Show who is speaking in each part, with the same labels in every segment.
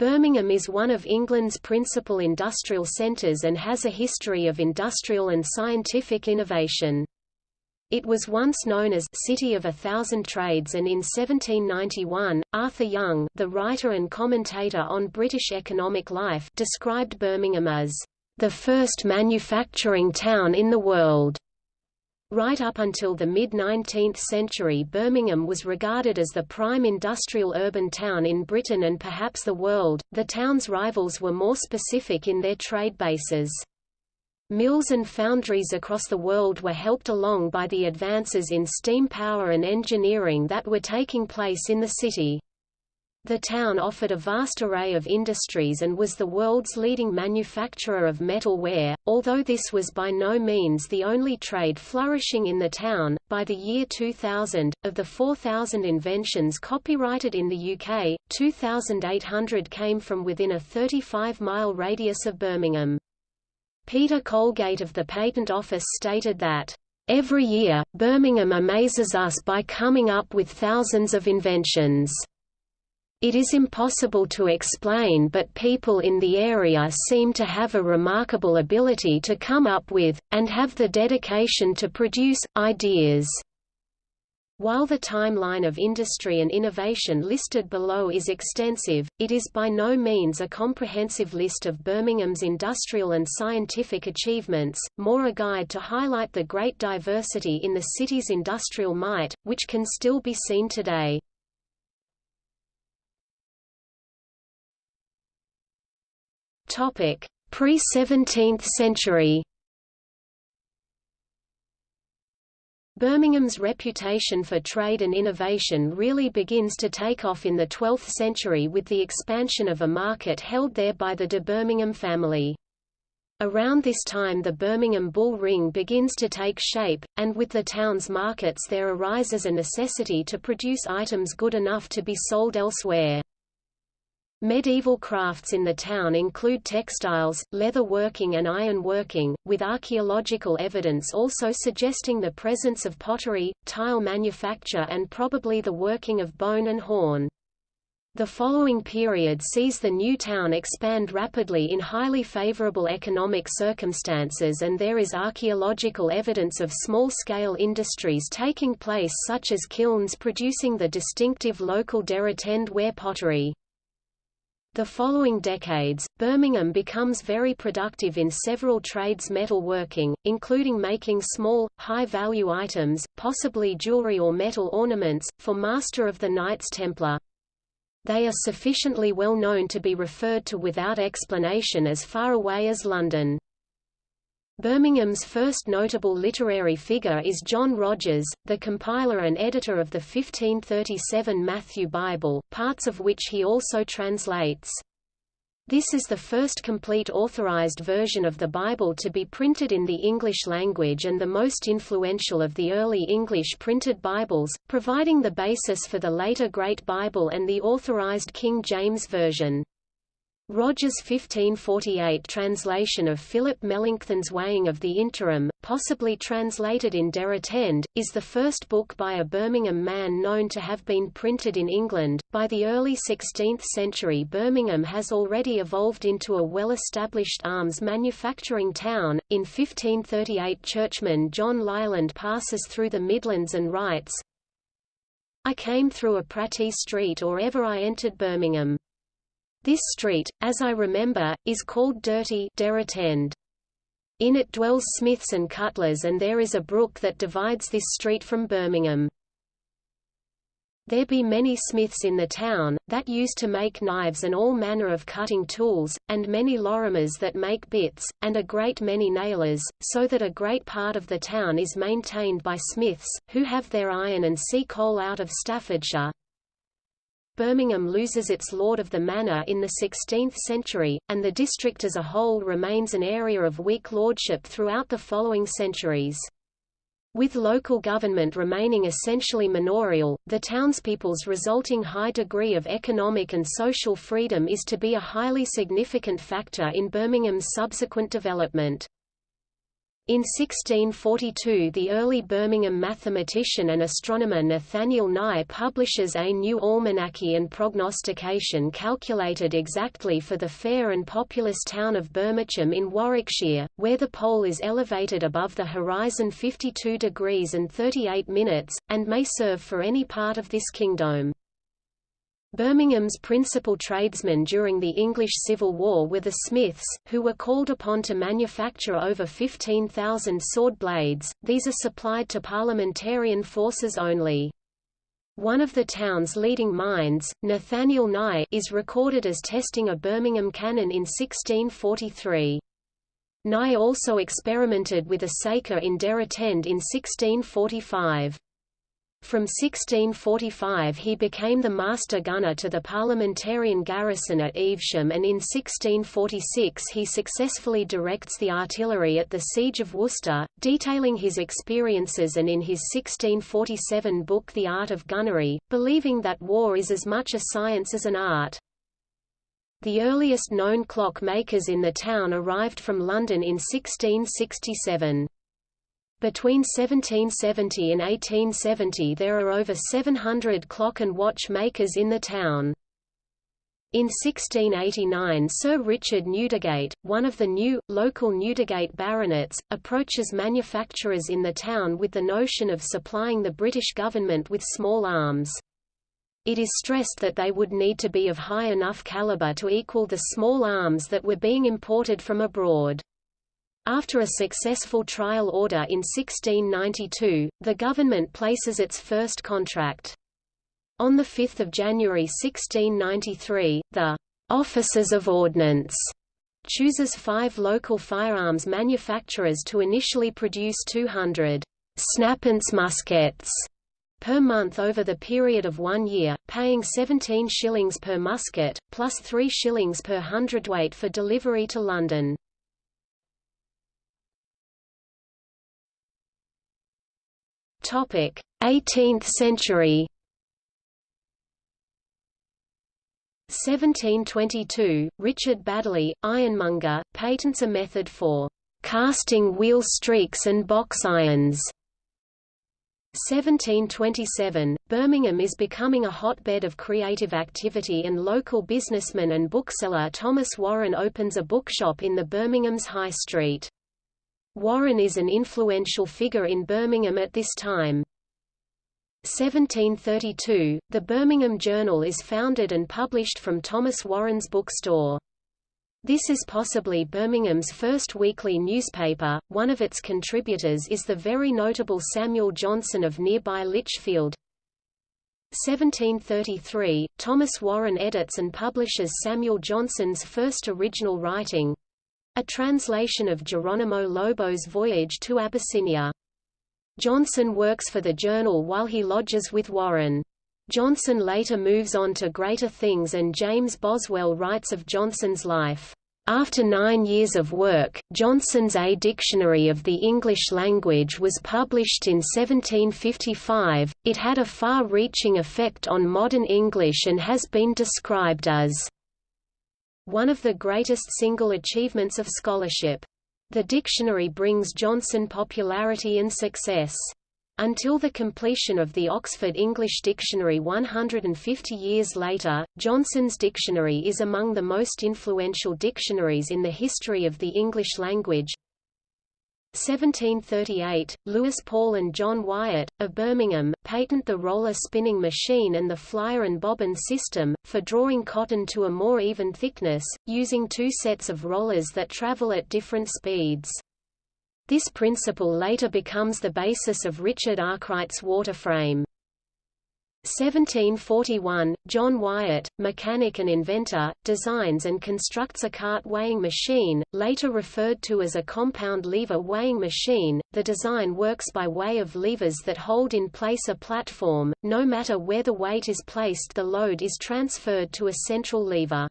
Speaker 1: Birmingham is one of England's principal industrial centres and has a history of industrial and scientific innovation. It was once known as City of a Thousand Trades and in 1791, Arthur Young the writer and commentator on British economic life described Birmingham as the first manufacturing town in the world. Right up until the mid-19th century Birmingham was regarded as the prime industrial urban town in Britain and perhaps the world. The town's rivals were more specific in their trade bases. Mills and foundries across the world were helped along by the advances in steam power and engineering that were taking place in the city. The town offered a vast array of industries and was the world's leading manufacturer of metalware, although this was by no means the only trade flourishing in the town. By the year 2000, of the 4,000 inventions copyrighted in the UK, 2,800 came from within a 35-mile radius of Birmingham. Peter Colgate of the Patent Office stated that, Every year, Birmingham amazes us by coming up with thousands of inventions. It is impossible to explain but people in the area seem to have a remarkable ability to come up with, and have the dedication to produce, ideas. While the timeline of industry and innovation listed below is extensive, it is by no means a comprehensive list of Birmingham's industrial and scientific achievements, more a guide to highlight the great diversity in the city's industrial might, which can still be seen today. Topic: Pre-17th century. Birmingham's reputation for trade and innovation really begins to take off in the 12th century with the expansion of a market held there by the de Birmingham family. Around this time the Birmingham Bull Ring begins to take shape, and with the town's markets there arises a necessity to produce items good enough to be sold elsewhere. Medieval crafts in the town include textiles, leather working and iron working, with archaeological evidence also suggesting the presence of pottery, tile manufacture and probably the working of bone and horn. The following period sees the new town expand rapidly in highly favorable economic circumstances and there is archaeological evidence of small-scale industries taking place such as kilns producing the distinctive local Deratend ware pottery. The following decades, Birmingham becomes very productive in several trades metalworking, including making small, high-value items, possibly jewelry or metal ornaments, for Master of the Knights Templar. They are sufficiently well known to be referred to without explanation as far away as London. Birmingham's first notable literary figure is John Rogers, the compiler and editor of the 1537 Matthew Bible, parts of which he also translates. This is the first complete authorized version of the Bible to be printed in the English language and the most influential of the early English printed Bibles, providing the basis for the later Great Bible and the authorized King James Version. Rogers' 1548 translation of Philip Melanchthon's Weighing of the Interim, possibly translated in Deratend, is the first book by a Birmingham man known to have been printed in England. By the early 16th century, Birmingham has already evolved into a well established arms manufacturing town. In 1538, churchman John Leland passes through the Midlands and writes, I came through a Prattee street or ever I entered Birmingham. This street, as I remember, is called Dirty. In it dwells smiths and cutlers and there is a brook that divides this street from Birmingham. There be many smiths in the town, that use to make knives and all manner of cutting tools, and many lorimers that make bits, and a great many nailers, so that a great part of the town is maintained by smiths, who have their iron and sea coal out of Staffordshire, Birmingham loses its lord of the manor in the 16th century, and the district as a whole remains an area of weak lordship throughout the following centuries. With local government remaining essentially manorial, the townspeople's resulting high degree of economic and social freedom is to be a highly significant factor in Birmingham's subsequent development. In 1642 the early Birmingham mathematician and astronomer Nathaniel Nye publishes a new almanacky and prognostication calculated exactly for the fair and populous town of Birmingham in Warwickshire, where the pole is elevated above the horizon 52 degrees and 38 minutes, and may serve for any part of this kingdom. Birmingham's principal tradesmen during the English Civil War were the Smiths, who were called upon to manufacture over 15,000 sword blades, these are supplied to parliamentarian forces only. One of the town's leading minds, Nathaniel Nye, is recorded as testing a Birmingham cannon in 1643. Nye also experimented with a saker in Deratend in 1645. From 1645 he became the master gunner to the parliamentarian garrison at Evesham and in 1646 he successfully directs the artillery at the Siege of Worcester, detailing his experiences and in his 1647 book The Art of Gunnery, believing that war is as much a science as an art. The earliest known clock makers in the town arrived from London in 1667. Between 1770 and 1870 there are over 700 clock and watch makers in the town. In 1689 Sir Richard Newdigate, one of the new, local Newdigate baronets, approaches manufacturers in the town with the notion of supplying the British government with small arms. It is stressed that they would need to be of high enough caliber to equal the small arms that were being imported from abroad. After a successful trial order in 1692, the government places its first contract. On 5 January 1693, the Officers of Ordnance chooses five local firearms manufacturers to initially produce 200 Snaphance muskets per month over the period of one year, paying 17 shillings per musket, plus 3 shillings per hundredweight for delivery to London. 18th century. 1722, Richard Baddeley, ironmonger, patents a method for casting wheel streaks and box irons. 1727, Birmingham is becoming a hotbed of creative activity and local businessman and bookseller Thomas Warren opens a bookshop in the Birmingham's High Street. Warren is an influential figure in Birmingham at this time. 1732, the Birmingham Journal is founded and published from Thomas Warren's bookstore. This is possibly Birmingham's first weekly newspaper. One of its contributors is the very notable Samuel Johnson of nearby Lichfield. 1733, Thomas Warren edits and publishes Samuel Johnson's first original writing, a translation of Geronimo Lobo's Voyage to Abyssinia. Johnson works for the journal while he lodges with Warren. Johnson later moves on to greater things and James Boswell writes of Johnson's life. After nine years of work, Johnson's A Dictionary of the English Language was published in 1755. It had a far reaching effect on modern English and has been described as one of the greatest single achievements of scholarship. The dictionary brings Johnson popularity and success. Until the completion of the Oxford English Dictionary 150 years later, Johnson's dictionary is among the most influential dictionaries in the history of the English language. 1738, Lewis Paul and John Wyatt, of Birmingham, patent the roller spinning machine and the flyer and bobbin system, for drawing cotton to a more even thickness, using two sets of rollers that travel at different speeds. This principle later becomes the basis of Richard Arkwright's water frame. 1741, John Wyatt, mechanic and inventor, designs and constructs a cart weighing machine, later referred to as a compound lever weighing machine. The design works by way of levers that hold in place a platform. No matter where the weight is placed, the load is transferred to a central lever.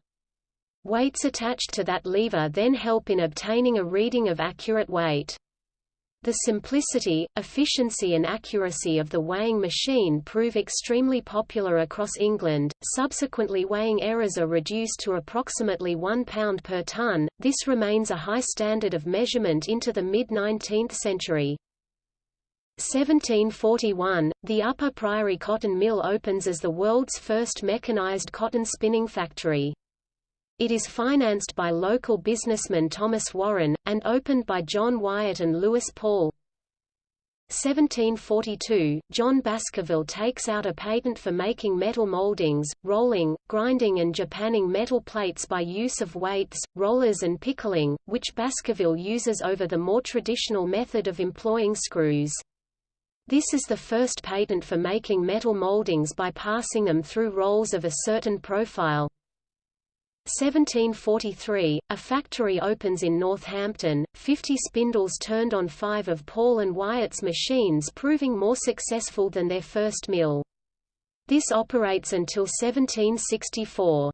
Speaker 1: Weights attached to that lever then help in obtaining a reading of accurate weight. The simplicity, efficiency and accuracy of the weighing machine prove extremely popular across England. Subsequently weighing errors are reduced to approximately 1 pound per ton. This remains a high standard of measurement into the mid-19th century. 1741, the Upper Priory Cotton Mill opens as the world's first mechanized cotton spinning factory. It is financed by local businessman Thomas Warren, and opened by John Wyatt and Lewis Paul. 1742, John Baskerville takes out a patent for making metal moldings, rolling, grinding and japanning metal plates by use of weights, rollers and pickling, which Baskerville uses over the more traditional method of employing screws. This is the first patent for making metal moldings by passing them through rolls of a certain profile. 1743, a factory opens in Northampton, 50 spindles turned on five of Paul and Wyatt's machines proving more successful than their first mill. This operates until 1764.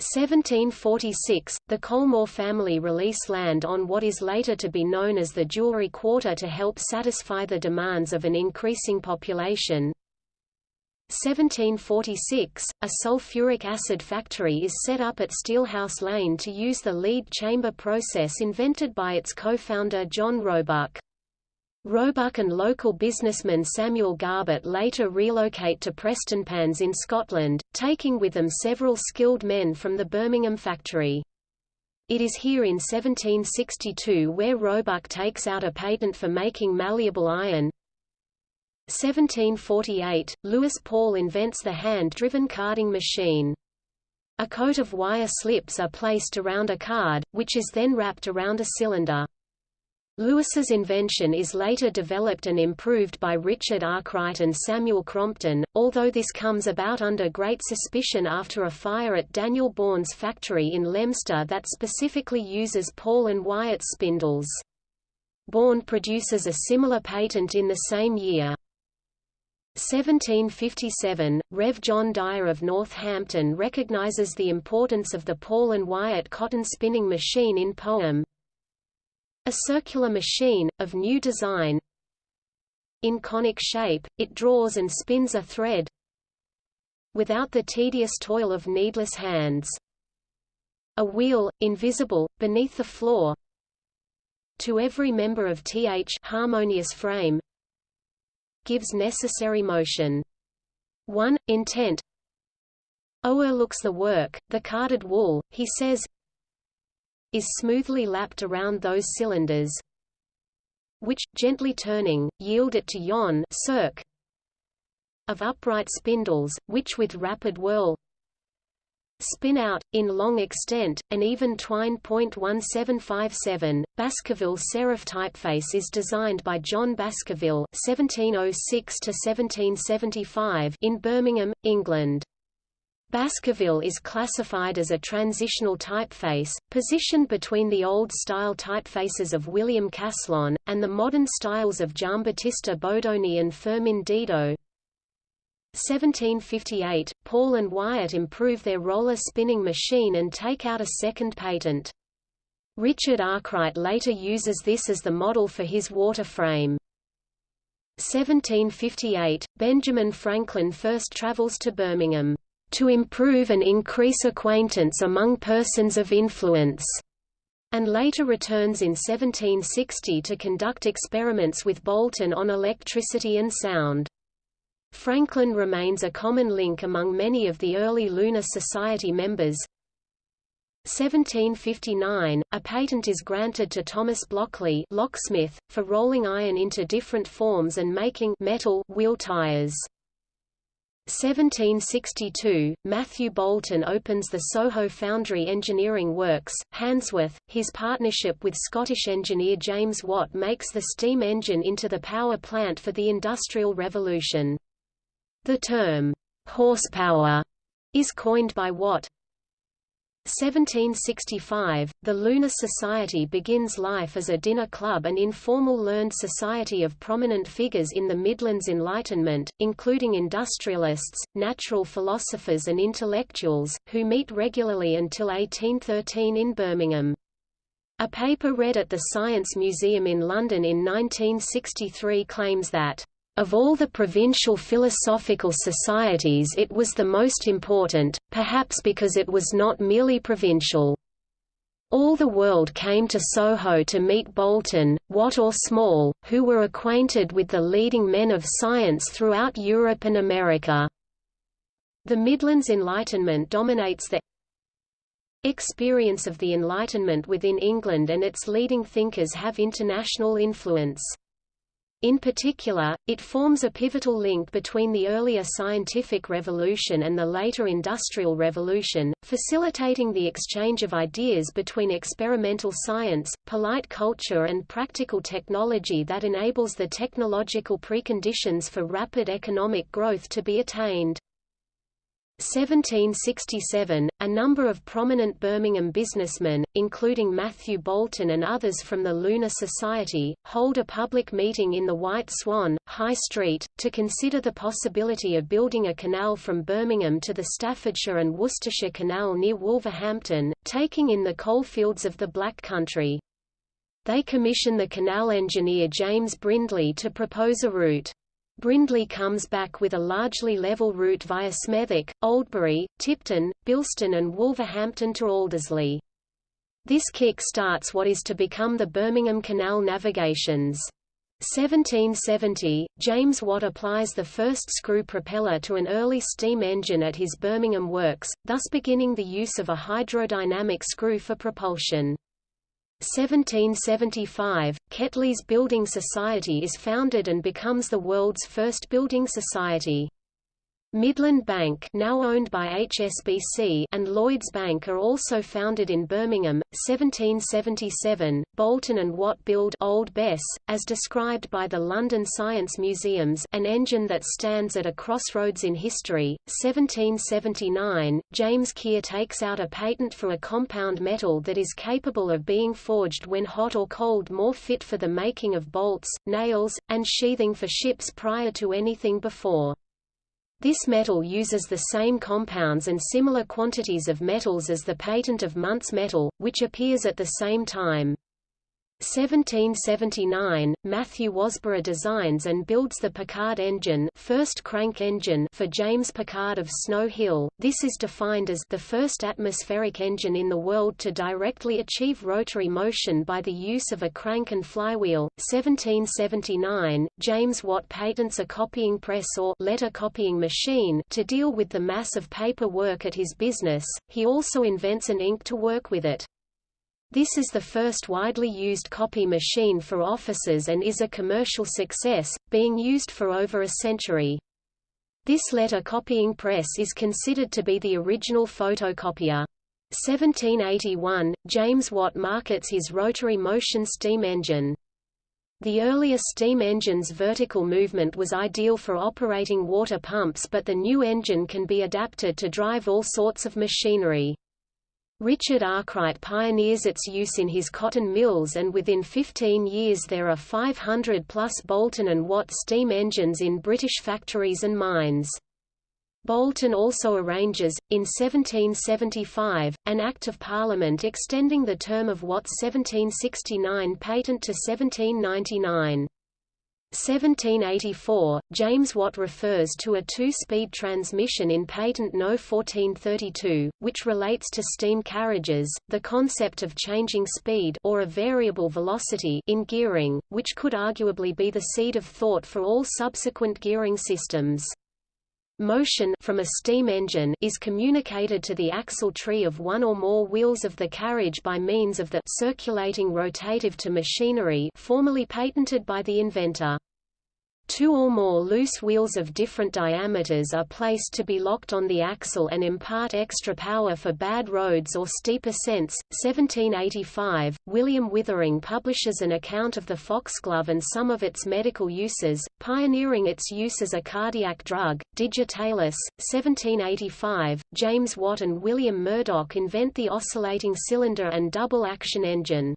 Speaker 1: 1746, the Colmore family release land on what is later to be known as the Jewellery Quarter to help satisfy the demands of an increasing population. 1746, a sulfuric acid factory is set up at Steelhouse Lane to use the lead chamber process invented by its co-founder John Roebuck. Roebuck and local businessman Samuel Garbett later relocate to Prestonpans in Scotland, taking with them several skilled men from the Birmingham factory. It is here in 1762 where Roebuck takes out a patent for making malleable iron, 1748, Lewis Paul invents the hand-driven carding machine. A coat of wire slips are placed around a card, which is then wrapped around a cylinder. Lewis's invention is later developed and improved by Richard Arkwright and Samuel Crompton, although this comes about under great suspicion after a fire at Daniel Bourne's factory in Leominster that specifically uses Paul and Wyatt spindles. Bourne produces a similar patent in the same year. 1757, Rev. John Dyer of Northampton recognizes the importance of the Paul and Wyatt cotton spinning machine in poem. A circular machine, of new design. In conic shape, it draws and spins a thread without the tedious toil of needless hands. A wheel, invisible, beneath the floor. To every member of th harmonious frame, gives necessary motion. 1. Intent looks the work, the carded wool, he says, is smoothly lapped around those cylinders, which, gently turning, yield it to yon cirque of upright spindles, which with rapid whirl spin out, in long extent, an even twine. 1757. Baskerville serif typeface is designed by John Baskerville (1706–1775) in Birmingham, England. Baskerville is classified as a transitional typeface, positioned between the old-style typefaces of William Caslon, and the modern styles of Giambattista Bodoni and Firmin Didot. 1758, Paul and Wyatt improve their roller spinning machine and take out a second patent. Richard Arkwright later uses this as the model for his water frame. 1758, Benjamin Franklin first travels to Birmingham, "...to improve and increase acquaintance among persons of influence." and later returns in 1760 to conduct experiments with Boulton on electricity and sound. Franklin remains a common link among many of the early Lunar Society members. 1759, a patent is granted to Thomas Blockley locksmith, for rolling iron into different forms and making metal wheel tires. 1762, Matthew Boulton opens the Soho Foundry Engineering Works, Handsworth. His partnership with Scottish engineer James Watt makes the steam engine into the power plant for the Industrial Revolution. The term, horsepower, is coined by Watt. 1765, the Lunar Society begins life as a dinner club and informal learned society of prominent figures in the Midlands Enlightenment, including industrialists, natural philosophers and intellectuals, who meet regularly until 1813 in Birmingham. A paper read at the Science Museum in London in 1963 claims that of all the provincial philosophical societies it was the most important, perhaps because it was not merely provincial. All the world came to Soho to meet Boulton, Watt or Small, who were acquainted with the leading men of science throughout Europe and America. The Midlands Enlightenment dominates the experience of the Enlightenment within England and its leading thinkers have international influence. In particular, it forms a pivotal link between the earlier scientific revolution and the later industrial revolution, facilitating the exchange of ideas between experimental science, polite culture and practical technology that enables the technological preconditions for rapid economic growth to be attained. 1767, a number of prominent Birmingham businessmen, including Matthew Boulton and others from the Lunar Society, hold a public meeting in the White Swan, High Street, to consider the possibility of building a canal from Birmingham to the Staffordshire and Worcestershire Canal near Wolverhampton, taking in the coalfields of the Black Country. They commission the canal engineer James Brindley to propose a route. Brindley comes back with a largely level route via Smethwick, Oldbury, Tipton, Bilston and Wolverhampton to Aldersley. This kick starts what is to become the Birmingham Canal navigations. 1770, James Watt applies the first screw propeller to an early steam engine at his Birmingham works, thus beginning the use of a hydrodynamic screw for propulsion. 1775, Ketley's Building Society is founded and becomes the world's first building society. Midland Bank now owned by HSBC and Lloyds Bank are also founded in Birmingham, 1777. Boulton and Watt build Old Bess, as described by the London Science Museums an engine that stands at a crossroads in history. 1779, James Keir takes out a patent for a compound metal that is capable of being forged when hot or cold more fit for the making of bolts, nails, and sheathing for ships prior to anything before. This metal uses the same compounds and similar quantities of metals as the patent of Muntz metal, which appears at the same time. 1779, Matthew Wasbrough designs and builds the Pickard engine, first crank engine for James Pickard of Snow Hill. This is defined as the first atmospheric engine in the world to directly achieve rotary motion by the use of a crank and flywheel. 1779, James Watt patents a copying press or letter copying machine to deal with the mass of paper work at his business. He also invents an ink to work with it. This is the first widely used copy machine for offices and is a commercial success, being used for over a century. This letter copying press is considered to be the original photocopier. 1781, James Watt markets his rotary motion steam engine. The earlier steam engine's vertical movement was ideal for operating water pumps but the new engine can be adapted to drive all sorts of machinery. Richard Arkwright pioneers its use in his cotton mills and within 15 years there are 500 plus Boulton and Watt steam engines in British factories and mines. Boulton also arranges, in 1775, an Act of Parliament extending the term of Watt's 1769 patent to 1799. 1784, James Watt refers to a two-speed transmission in Patent No. 1432, which relates to steam carriages, the concept of changing speed or a variable velocity in gearing, which could arguably be the seed of thought for all subsequent gearing systems. Motion from a steam engine is communicated to the axle tree of one or more wheels of the carriage by means of the circulating rotative to machinery formerly patented by the inventor. Two or more loose wheels of different diameters are placed to be locked on the axle and impart extra power for bad roads or steep ascents. 1785, William Withering publishes an account of the foxglove and some of its medical uses, pioneering its use as a cardiac drug. Digitalis, 1785, James Watt and William Murdoch invent the oscillating cylinder and double action engine.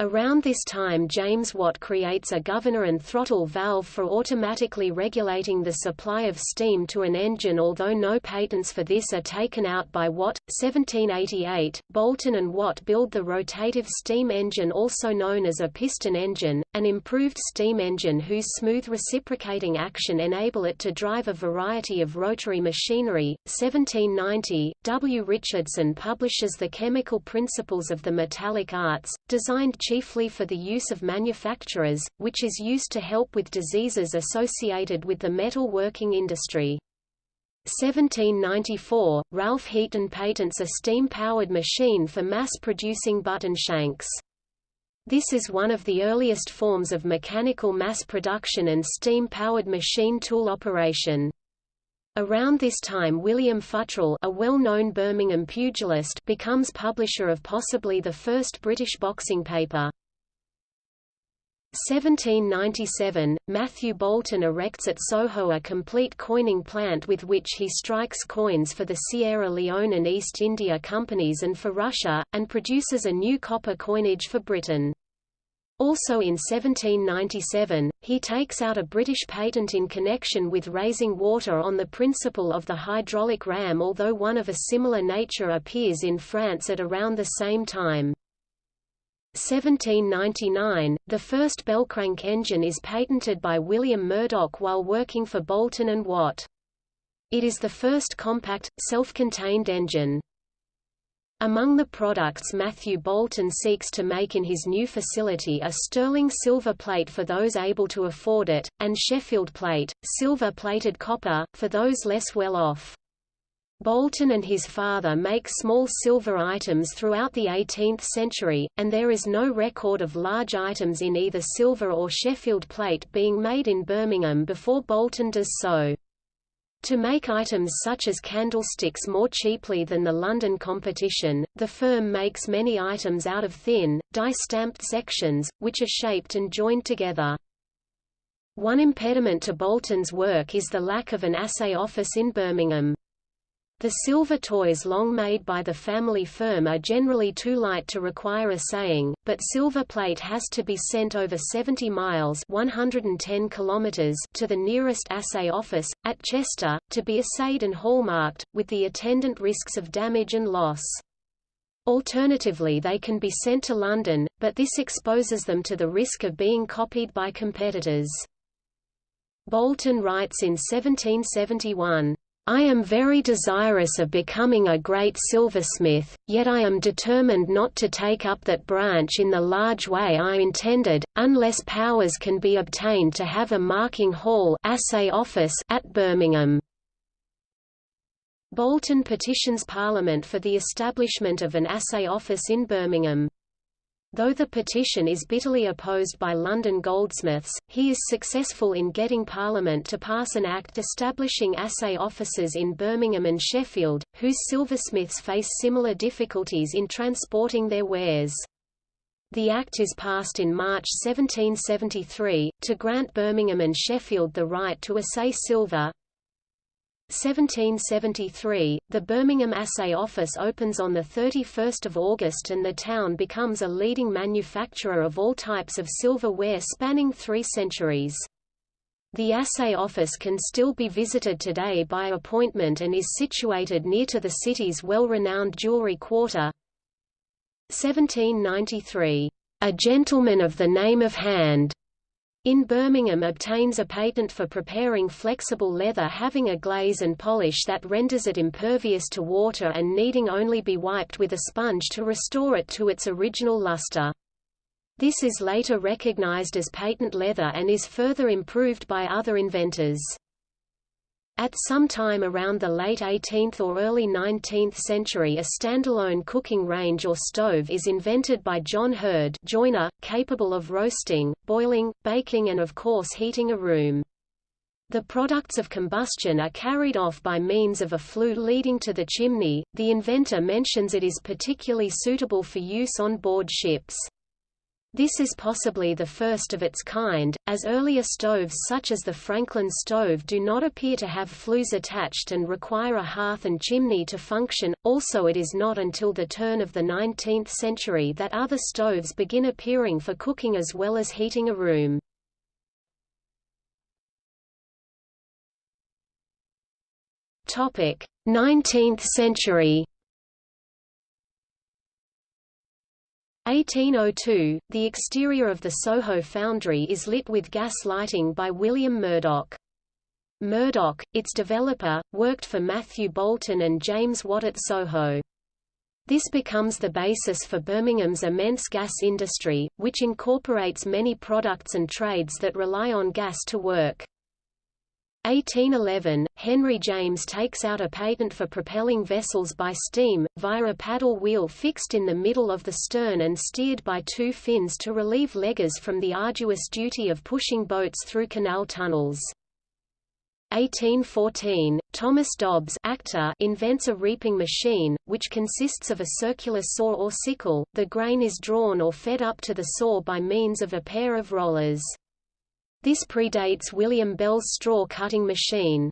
Speaker 1: Around this time James Watt creates a governor and throttle valve for automatically regulating the supply of steam to an engine although no patents for this are taken out by Watt. 1788, Boulton and Watt build the rotative steam engine also known as a piston engine, an improved steam engine whose smooth reciprocating action enable it to drive a variety of rotary machinery. 1790, W. Richardson publishes The Chemical Principles of the Metallic Arts, designed chiefly for the use of manufacturers, which is used to help with diseases associated with the metal working industry. 1794, Ralph Heaton patents a steam-powered machine for mass-producing button shanks. This is one of the earliest forms of mechanical mass production and steam-powered machine tool operation. Around this time William Futrell a well-known Birmingham pugilist becomes publisher of possibly the first British boxing paper. 1797, Matthew Boulton erects at Soho a complete coining plant with which he strikes coins for the Sierra Leone and East India Companies and for Russia, and produces a new copper coinage for Britain. Also in 1797, he takes out a British patent in connection with raising water on the principle of the hydraulic ram although one of a similar nature appears in France at around the same time. 1799, the first Bellcrank engine is patented by William Murdoch while working for Boulton and Watt. It is the first compact, self-contained engine. Among the products Matthew Boulton seeks to make in his new facility are sterling silver plate for those able to afford it, and Sheffield plate, silver-plated copper, for those less well off. Boulton and his father make small silver items throughout the 18th century, and there is no record of large items in either silver or Sheffield plate being made in Birmingham before Boulton does so. To make items such as candlesticks more cheaply than the London competition, the firm makes many items out of thin, die-stamped sections, which are shaped and joined together. One impediment to Boulton's work is the lack of an assay office in Birmingham. The silver toys long made by the family firm are generally too light to require assaying, but silver plate has to be sent over 70 miles 110 kilometers to the nearest assay office, at Chester, to be assayed and hallmarked, with the attendant risks of damage and loss. Alternatively they can be sent to London, but this exposes them to the risk of being copied by competitors. Boulton writes in 1771, I am very desirous of becoming a great silversmith, yet I am determined not to take up that branch in the large way I intended, unless powers can be obtained to have a marking hall assay office at Birmingham. Boulton petitions Parliament for the establishment of an assay office in Birmingham. Though the petition is bitterly opposed by London goldsmiths, he is successful in getting Parliament to pass an act establishing assay offices in Birmingham and Sheffield, whose silversmiths face similar difficulties in transporting their wares. The Act is passed in March 1773, to grant Birmingham and Sheffield the right to assay silver, 1773, the Birmingham Assay Office opens on 31 August and the town becomes a leading manufacturer of all types of silverware spanning three centuries. The assay office can still be visited today by appointment and is situated near to the city's well-renowned jewelry quarter. 1793. A gentleman of the name of Hand in Birmingham obtains a patent for preparing flexible leather having a glaze and polish that renders it impervious to water and needing only be wiped with a sponge to restore it to its original luster. This is later recognized as patent leather and is further improved by other inventors. At some time around the late 18th or early 19th century a standalone cooking range or stove is invented by John Hurd joiner, capable of roasting, boiling, baking and of course heating a room. The products of combustion are carried off by means of a flue leading to the chimney. The inventor mentions it is particularly suitable for use on board ships. This is possibly the first of its kind, as earlier stoves such as the Franklin stove do not appear to have flues attached and require a hearth and chimney to function. Also it is not until the turn of the 19th century that other stoves begin appearing for cooking as well as heating a room. Topic: 19th century 1802, the exterior of the Soho foundry is lit with gas lighting by William Murdoch. Murdoch, its developer, worked for Matthew Boulton and James Watt at Soho. This becomes the basis for Birmingham's immense gas industry, which incorporates many products and trades that rely on gas to work. 1811, Henry James takes out a patent for propelling vessels by steam, via a paddle wheel fixed in the middle of the stern and steered by two fins to relieve leggers from the arduous duty of pushing boats through canal tunnels. 1814, Thomas Dobbs actor invents a reaping machine, which consists of a circular saw or sickle, the grain is drawn or fed up to the saw by means of a pair of rollers. This predates William Bell's straw-cutting machine.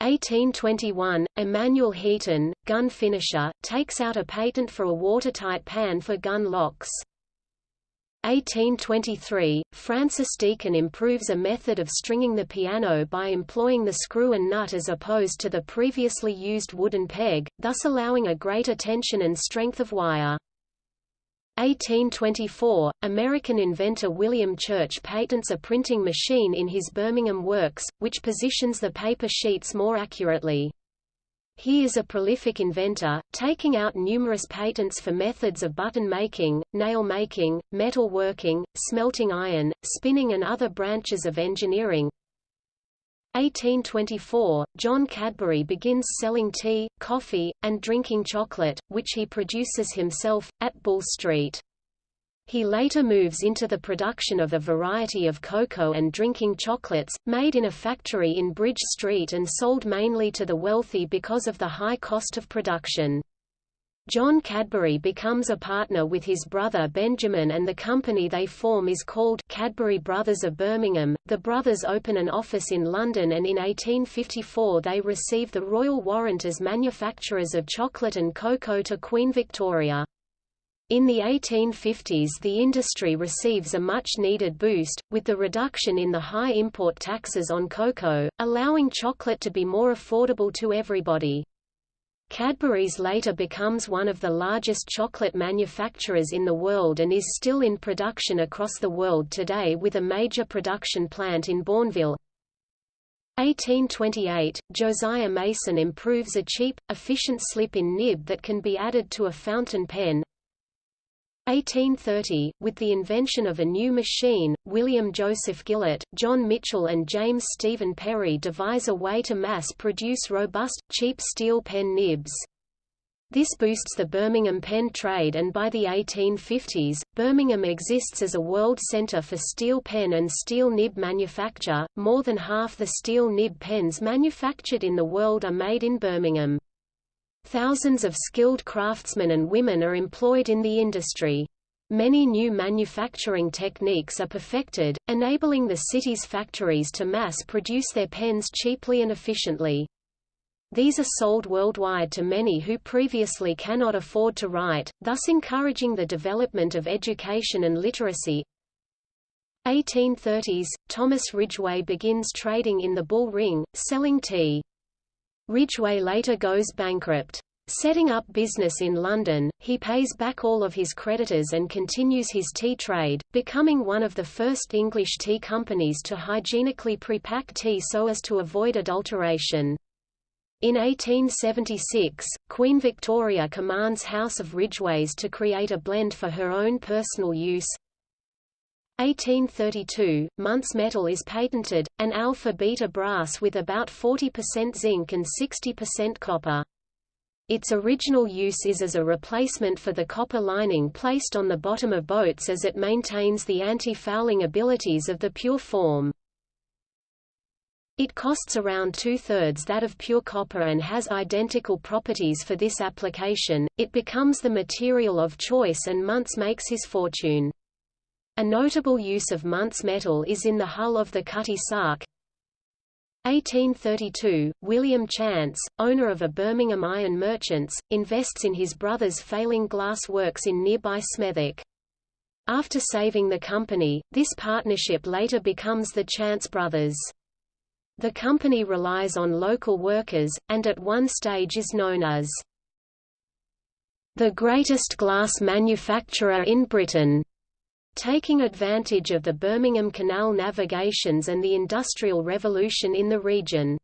Speaker 1: 1821, Emanuel Heaton, gun finisher, takes out a patent for a watertight pan for gun locks. 1823, Francis Deacon improves a method of stringing the piano by employing the screw and nut as opposed to the previously used wooden peg, thus allowing a greater tension and strength of wire. 1824, American inventor William Church patents a printing machine in his Birmingham works, which positions the paper sheets more accurately. He is a prolific inventor, taking out numerous patents for methods of button making, nail making, metal working, smelting iron, spinning and other branches of engineering. 1824, John Cadbury begins selling tea, coffee, and drinking chocolate, which he produces himself, at Bull Street. He later moves into the production of a variety of cocoa and drinking chocolates, made in a factory in Bridge Street and sold mainly to the wealthy because of the high cost of production. John Cadbury becomes a partner with his brother Benjamin and the company they form is called Cadbury Brothers of Birmingham. The brothers open an office in London and in 1854 they receive the royal warrant as manufacturers of chocolate and cocoa to Queen Victoria. In the 1850s the industry receives a much-needed boost, with the reduction in the high import taxes on cocoa, allowing chocolate to be more affordable to everybody. Cadbury's later becomes one of the largest chocolate manufacturers in the world and is still in production across the world today with a major production plant in Bournville. 1828, Josiah Mason improves a cheap, efficient slip-in nib that can be added to a fountain pen. 1830, with the invention of a new machine, William Joseph Gillett, John Mitchell and James Stephen Perry devise a way to mass-produce robust, cheap steel pen nibs. This boosts the Birmingham pen trade and by the 1850s, Birmingham exists as a world center for steel pen and steel nib manufacture. More than half the steel nib pens manufactured in the world are made in Birmingham. Thousands of skilled craftsmen and women are employed in the industry. Many new manufacturing techniques are perfected, enabling the city's factories to mass-produce their pens cheaply and efficiently. These are sold worldwide to many who previously cannot afford to write, thus encouraging the development of education and literacy. 1830s, Thomas Ridgway begins trading in the Bull Ring, selling tea. Ridgway later goes bankrupt. Setting up business in London, he pays back all of his creditors and continues his tea trade, becoming one of the first English tea companies to hygienically pre-pack tea so as to avoid adulteration. In 1876, Queen Victoria commands House of Ridgways to create a blend for her own personal use. 1832, Muntz metal is patented, an alpha-beta brass with about 40% zinc and 60% copper. Its original use is as a replacement for the copper lining placed on the bottom of boats as it maintains the anti-fouling abilities of the pure form. It costs around two-thirds that of pure copper and has identical properties for this application. It becomes the material of choice and Muntz makes his fortune. A notable use of Muntz metal is in the hull of the Cutty Sark. 1832, William Chance, owner of a Birmingham iron merchants, invests in his brother's failing glass works in nearby Smethwick. After saving the company, this partnership later becomes the Chance Brothers. The company relies on local workers, and at one stage is known as the greatest glass manufacturer in Britain. Taking advantage of the Birmingham Canal navigations and the Industrial Revolution in the region.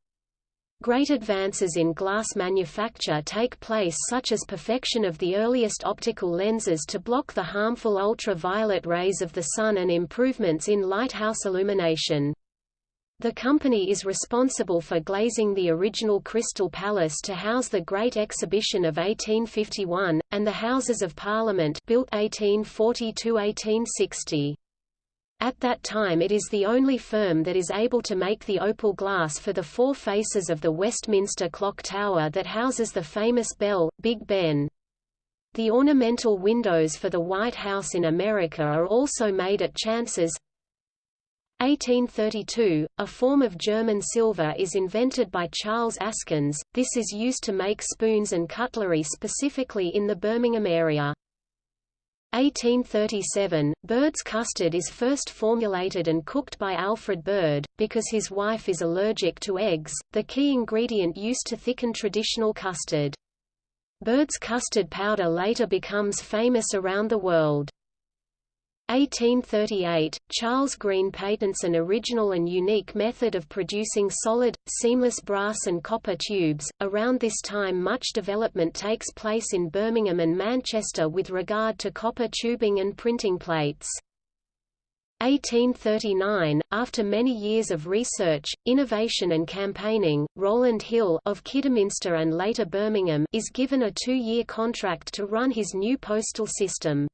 Speaker 1: Great advances in glass manufacture take place such as perfection of the earliest optical lenses to block the harmful ultraviolet rays of the sun and improvements in lighthouse illumination. The company is responsible for glazing the original Crystal Palace to house the Great Exhibition of 1851, and the Houses of Parliament built 1840–1860. At that time it is the only firm that is able to make the opal glass for the four faces of the Westminster Clock Tower that houses the famous bell, Big Ben. The ornamental windows for the White House in America are also made at Chance's, 1832, a form of German silver is invented by Charles Askins, this is used to make spoons and cutlery specifically in the Birmingham area. 1837, Bird's custard is first formulated and cooked by Alfred Bird, because his wife is allergic to eggs, the key ingredient used to thicken traditional custard. Bird's custard powder later becomes famous around the world. 1838, Charles Green patents an original and unique method of producing solid, seamless brass and copper tubes. Around this time, much development takes place in Birmingham and Manchester with regard to copper tubing and printing plates. 1839, after many years of research, innovation and campaigning, Rowland Hill of Kidderminster and later Birmingham is given a two-year contract to run his new postal system.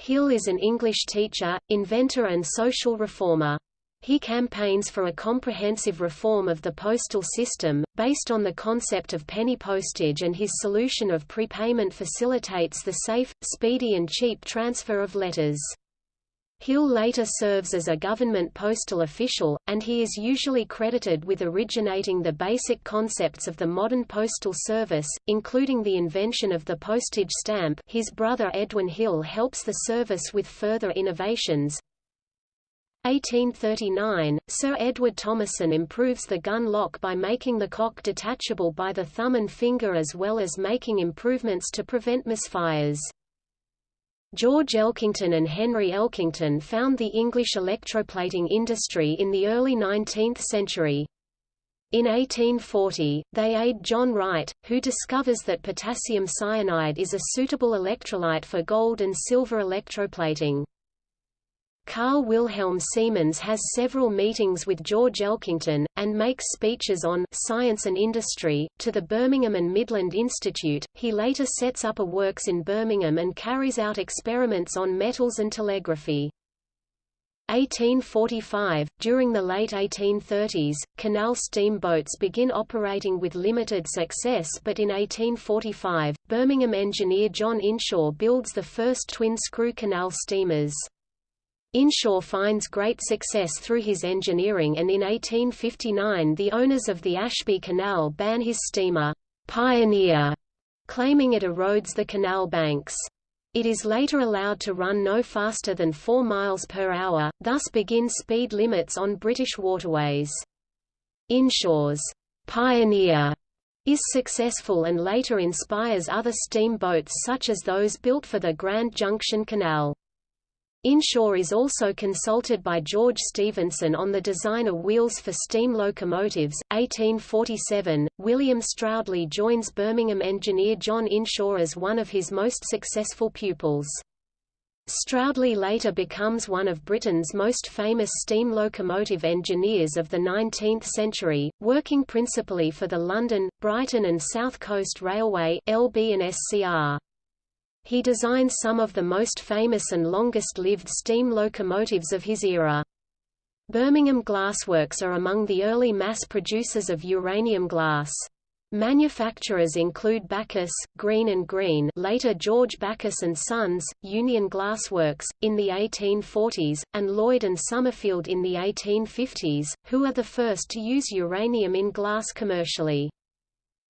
Speaker 1: Hill is an English teacher, inventor and social reformer. He campaigns for a comprehensive reform of the postal system, based on the concept of penny postage and his solution of prepayment facilitates the safe, speedy and cheap transfer of letters. Hill later serves as a government postal official, and he is usually credited with originating the basic concepts of the modern postal service, including the invention of the postage stamp his brother Edwin Hill helps the service with further innovations. 1839, Sir Edward Thomason improves the gun lock by making the cock detachable by the thumb and finger as well as making improvements to prevent misfires. George Elkington and Henry Elkington found the English electroplating industry in the early 19th century. In 1840, they aid John Wright, who discovers that potassium cyanide is a suitable electrolyte for gold and silver electroplating. Carl Wilhelm Siemens has several meetings with George Elkington, and makes speeches on science and industry, to the Birmingham and Midland Institute. He later sets up a works in Birmingham and carries out experiments on metals and telegraphy. 1845, during the late 1830s, canal steamboats begin operating with limited success but in 1845, Birmingham engineer John Inshaw builds the first twin-screw canal steamers. Inshaw finds great success through his engineering and in 1859 the owners of the Ashby Canal ban his steamer, Pioneer, claiming it erodes the canal banks. It is later allowed to run no faster than 4 miles per hour, thus begin speed limits on British waterways. Inshaw's Pioneer is successful and later inspires other steamboats such as those built for the Grand Junction Canal. Inshaw is also consulted by George Stephenson on the design of wheels for steam locomotives. 1847, William Stroudley joins Birmingham engineer John Inshaw as one of his most successful pupils. Stroudley later becomes one of Britain's most famous steam locomotive engineers of the 19th century, working principally for the London, Brighton and South Coast Railway LB and SCR. He designed some of the most famous and longest-lived steam locomotives of his era. Birmingham Glassworks are among the early mass producers of uranium glass. Manufacturers include Bacchus, Green and Green later George Bacchus and Sons, Union Glassworks, in the 1840s, and Lloyd and Summerfield in the 1850s, who are the first to use uranium in glass commercially.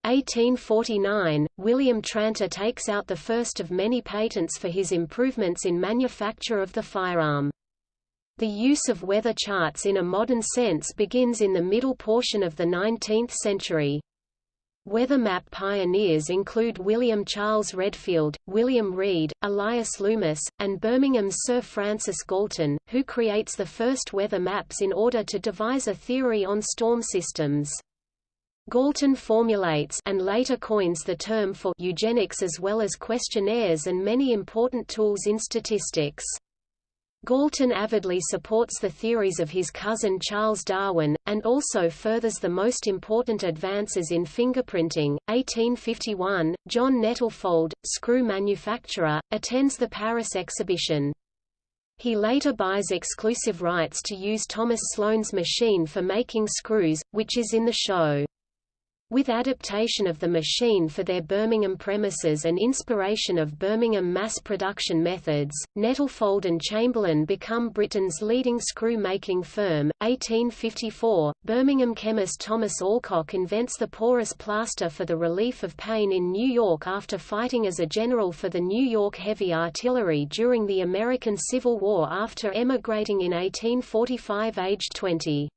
Speaker 1: 1849, William Tranter takes out the first of many patents for his improvements in manufacture of the firearm. The use of weather charts in a modern sense begins in the middle portion of the 19th century. Weather map pioneers include William Charles Redfield, William Reid, Elias Loomis, and Birmingham's Sir Francis Galton, who creates the first weather maps in order to devise a theory on storm systems. Galton formulates and later coins the term for eugenics as well as questionnaires and many important tools in statistics. Galton avidly supports the theories of his cousin Charles Darwin, and also furthers the most important advances in fingerprinting. 1851, John Nettlefold, screw manufacturer, attends the Paris exhibition. He later buys exclusive rights to use Thomas Sloane's machine for making screws, which is in the show. With adaptation of the machine for their Birmingham premises and inspiration of Birmingham mass production methods, Nettlefold and Chamberlain become Britain's leading screw-making firm. 1854, Birmingham chemist Thomas Allcock invents the porous plaster for the relief of pain in New York after fighting as a general for the New York Heavy Artillery during the American Civil War after emigrating in 1845 aged 20.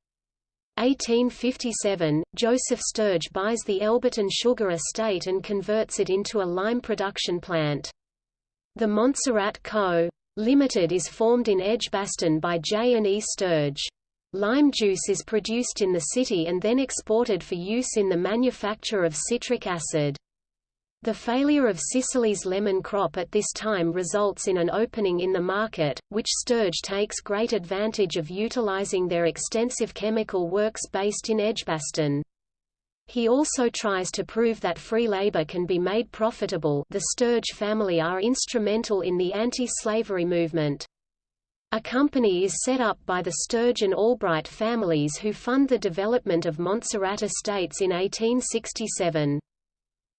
Speaker 1: 1857, Joseph Sturge buys the Elberton Sugar Estate and converts it into a lime production plant. The Montserrat Co. Limited is formed in Edgbaston by J. and E. Sturge. Lime juice is produced in the city and then exported for use in the manufacture of citric acid. The failure of Sicily's lemon crop at this time results in an opening in the market, which Sturge takes great advantage of utilizing their extensive chemical works based in Edgbaston. He also tries to prove that free labor can be made profitable the Sturge family are instrumental in the anti-slavery movement. A company is set up by the Sturge and Albright families who fund the development of Montserrat Estates in 1867.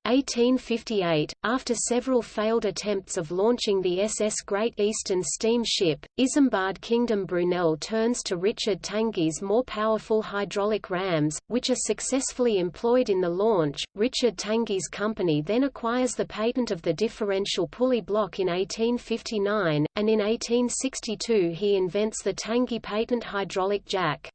Speaker 1: 1858, after several failed attempts of launching the SS Great Eastern steamship, Isambard Kingdom Brunel turns to Richard Tangye's more powerful hydraulic rams, which are successfully employed in the launch. Richard Tangye's company then acquires the patent of the differential pulley block in 1859, and in 1862 he invents the Tangye patent hydraulic jack.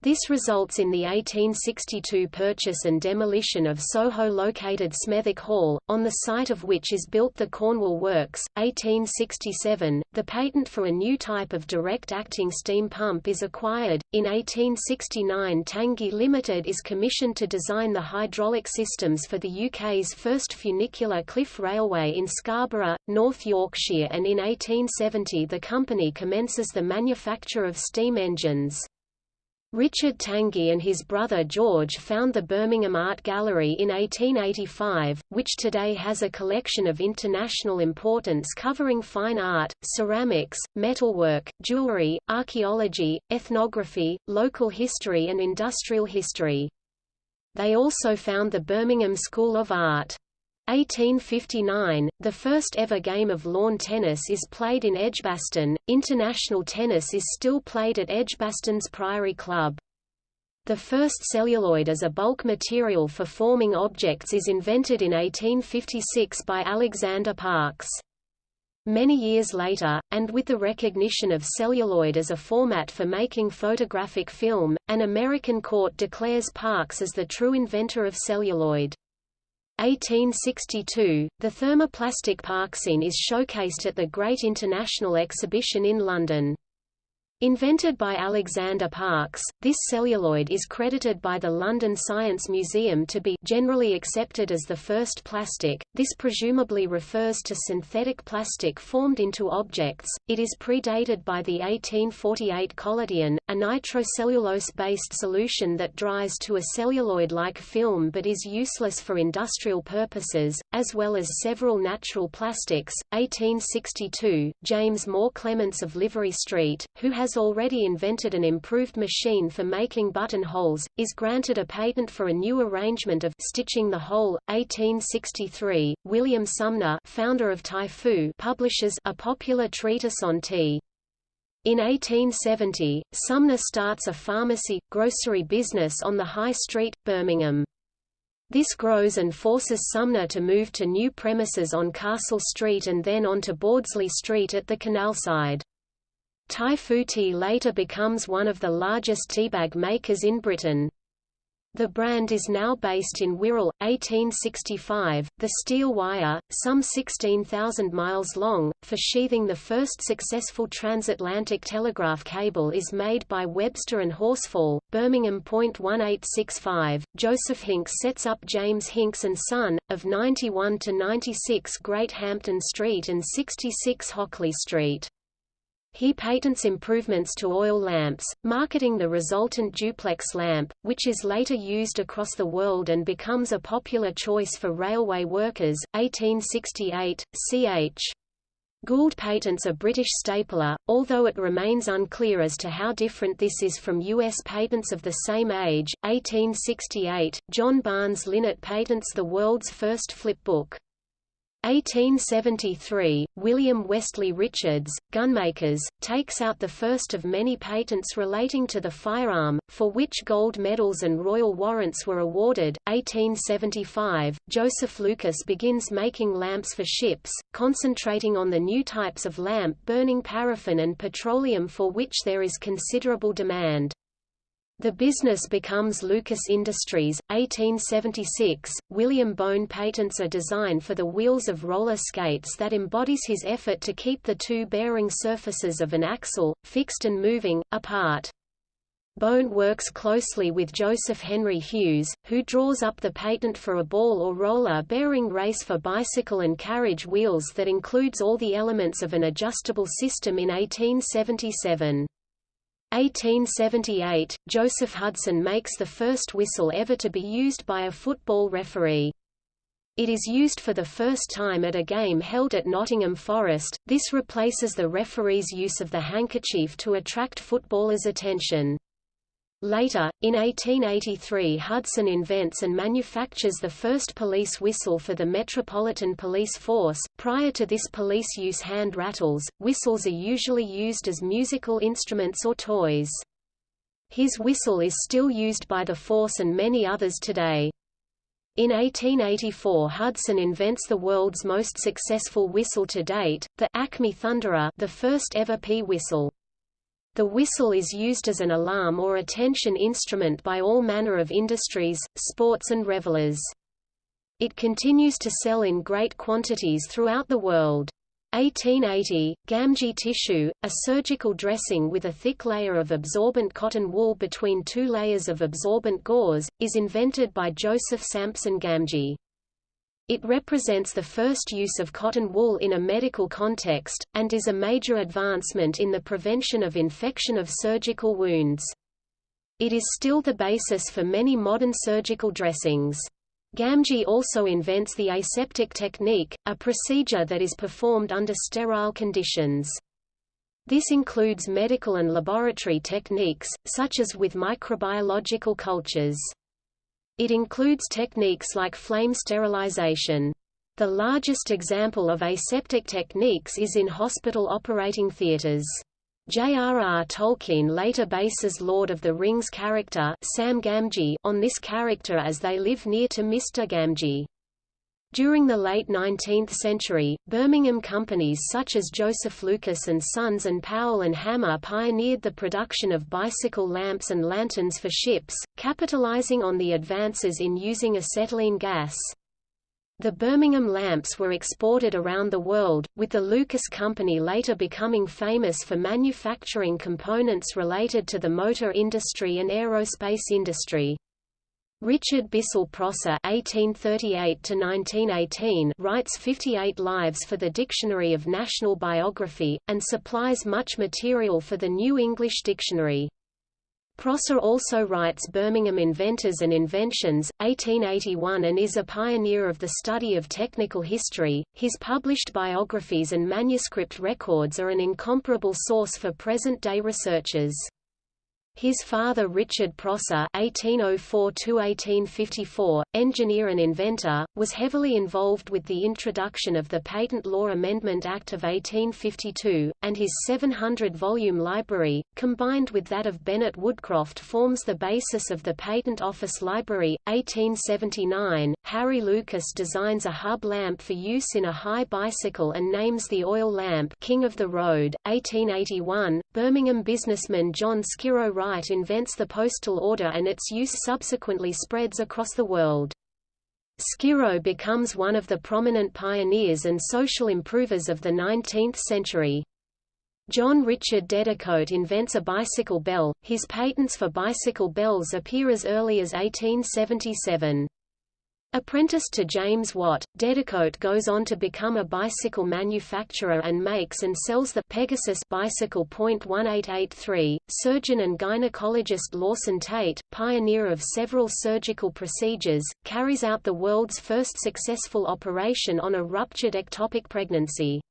Speaker 1: This results in the 1862 purchase and demolition of Soho-located Smethwick Hall, on the site of which is built the Cornwall Works. 1867, the patent for a new type of direct-acting steam pump is acquired. In 1869 Tangye Limited is commissioned to design the hydraulic systems for the UK's first funicular cliff railway in Scarborough, North Yorkshire and in 1870 the company commences the manufacture of steam engines. Richard Tangye and his brother George found the Birmingham Art Gallery in 1885, which today has a collection of international importance covering fine art, ceramics, metalwork, jewelry, archaeology, ethnography, local history and industrial history. They also found the Birmingham School of Art. 1859, the first ever game of lawn tennis is played in Edgbaston. International tennis is still played at Edgbaston's Priory Club. The first celluloid as a bulk material for forming objects is invented in 1856 by Alexander Parkes. Many years later, and with the recognition of celluloid as a format for making photographic film, an American court declares Parkes as the true inventor of celluloid. 1862, the thermoplastic Parkesine is showcased at the Great International Exhibition in London. Invented by Alexander Parkes, this celluloid is credited by the London Science Museum to be generally accepted as the first plastic. This presumably refers to synthetic plastic formed into objects. It is predated by the 1848 collodion, a nitrocellulose-based solution that dries to a celluloid-like film but is useless for industrial purposes, as well as several natural plastics. 1862, James Moore Clements of Livery Street, who has has already invented an improved machine for making buttonholes, is granted a patent for a new arrangement of stitching the hole. 1863, William Sumner, founder of Typhoo, publishes a popular treatise on tea. In 1870, Sumner starts a pharmacy, grocery business on the High Street, Birmingham. This grows and forces Sumner to move to new premises on Castle Street and then on to Bordesley Street at the canal side. Typhoo Tea later becomes one of the largest teabag makers in Britain. The brand is now based in Wirral, 1865. The steel wire, some 16,000 miles long, for sheathing the first successful transatlantic telegraph cable is made by Webster and Horsfall, Birmingham. 1865. Joseph Hinks sets up James Hinks and Son, of 91 to 96 Great Hampton Street and 66 Hockley Street. He patents improvements to oil lamps, marketing the resultant duplex lamp, which is later used across the world and becomes a popular choice for railway workers. 1868, ch. Gould patents a British stapler, although it remains unclear as to how different this is from U.S. patents of the same age. 1868, John Barnes Linnett patents the world's first flipbook. 1873, William Westley Richards, gunmakers, takes out the first of many patents relating to the firearm, for which gold medals and royal warrants were awarded. 1875, Joseph Lucas begins making lamps for ships, concentrating on the new types of lamp burning paraffin and petroleum for which there is considerable demand. The business becomes Lucas Industries. 1876, William Bown patents a design for the wheels of roller skates that embodies his effort to keep the two bearing surfaces of an axle, fixed and moving, apart. Bown works closely with Joseph Henry Hughes, who draws up the patent for a ball or roller bearing race for bicycle and carriage wheels that includes all the elements of an adjustable system in 1877. 1878, Joseph Hudson makes the first whistle ever to be used by a football referee. It is used for the first time at a game held at Nottingham Forest, this replaces the referee's use of the handkerchief to attract footballers' attention. Later, in 1883 Hudson invents and manufactures the first police whistle for the Metropolitan Police Force. Prior to this police use hand rattles, whistles are usually used as musical instruments or toys. His whistle is still used by the force and many others today. In 1884 Hudson invents the world's most successful whistle to date, the Acme Thunderer the first ever pea whistle. The whistle is used as an alarm or attention instrument by all manner of industries, sports and revelers. It continues to sell in great quantities throughout the world. 1880, Gamgee tissue, a surgical dressing with a thick layer of absorbent cotton wool between two layers of absorbent gauze, is invented by Joseph Sampson Gamgee. It represents the first use of cotton wool in a medical context, and is a major advancement in the prevention of infection of surgical wounds. It is still the basis for many modern surgical dressings. Gamgee also invents the aseptic technique, a procedure that is performed under sterile conditions. This includes medical and laboratory techniques, such as with microbiological cultures. It includes techniques like flame sterilization. The largest example of aseptic techniques is in hospital operating theaters. J.R.R. Tolkien later bases Lord of the Rings character Sam Gamgee on this character as they live near to Mr. Gamgee. During the late 19th century, Birmingham companies such as Joseph Lucas and Sons and Powell and Hanmer pioneered the production of bicycle lamps and lanterns for ships, capitalizing on the advances in using acetylene gas. The Birmingham lamps were exported around the world, with the Lucas Company later becoming famous for manufacturing components related to the motor industry and aerospace industry. Richard Bissell Prosser (1838–1918) writes 58 lives for the Dictionary of National Biography, and supplies much material for the New English Dictionary. Prosser also writes Birmingham Inventors and Inventions, 1881 and is a pioneer of the study of technical history. His published biographies and manuscript records are an incomparable source for present-day researchers. His father Richard Prosser (1804–1854), engineer and inventor, was heavily involved with the introduction of the Patent Law Amendment Act of 1852, and his 700-volume library, combined with that of Bennett Woodcroft, forms the basis of the Patent Office Library. 1879, Harry Lucas designs a hub lamp for use in a high bicycle and names the oil lamp King of the Road. 1881, Birmingham businessman John Skirrow Wright invents the postal order and its use subsequently spreads across the world. Skirrow becomes one of the prominent pioneers and social improvers of the 19th century. John Richard Dedicoat invents a bicycle bell, his patents for bicycle bells appear as early as 1877. Apprenticed to James Watt, Dedicoat goes on to become a bicycle manufacturer and makes and sells the Pegasus bicycle. 1883, surgeon and gynecologist Lawson Tait, pioneer of several surgical procedures, carries out the world's first successful operation on a ruptured ectopic pregnancy.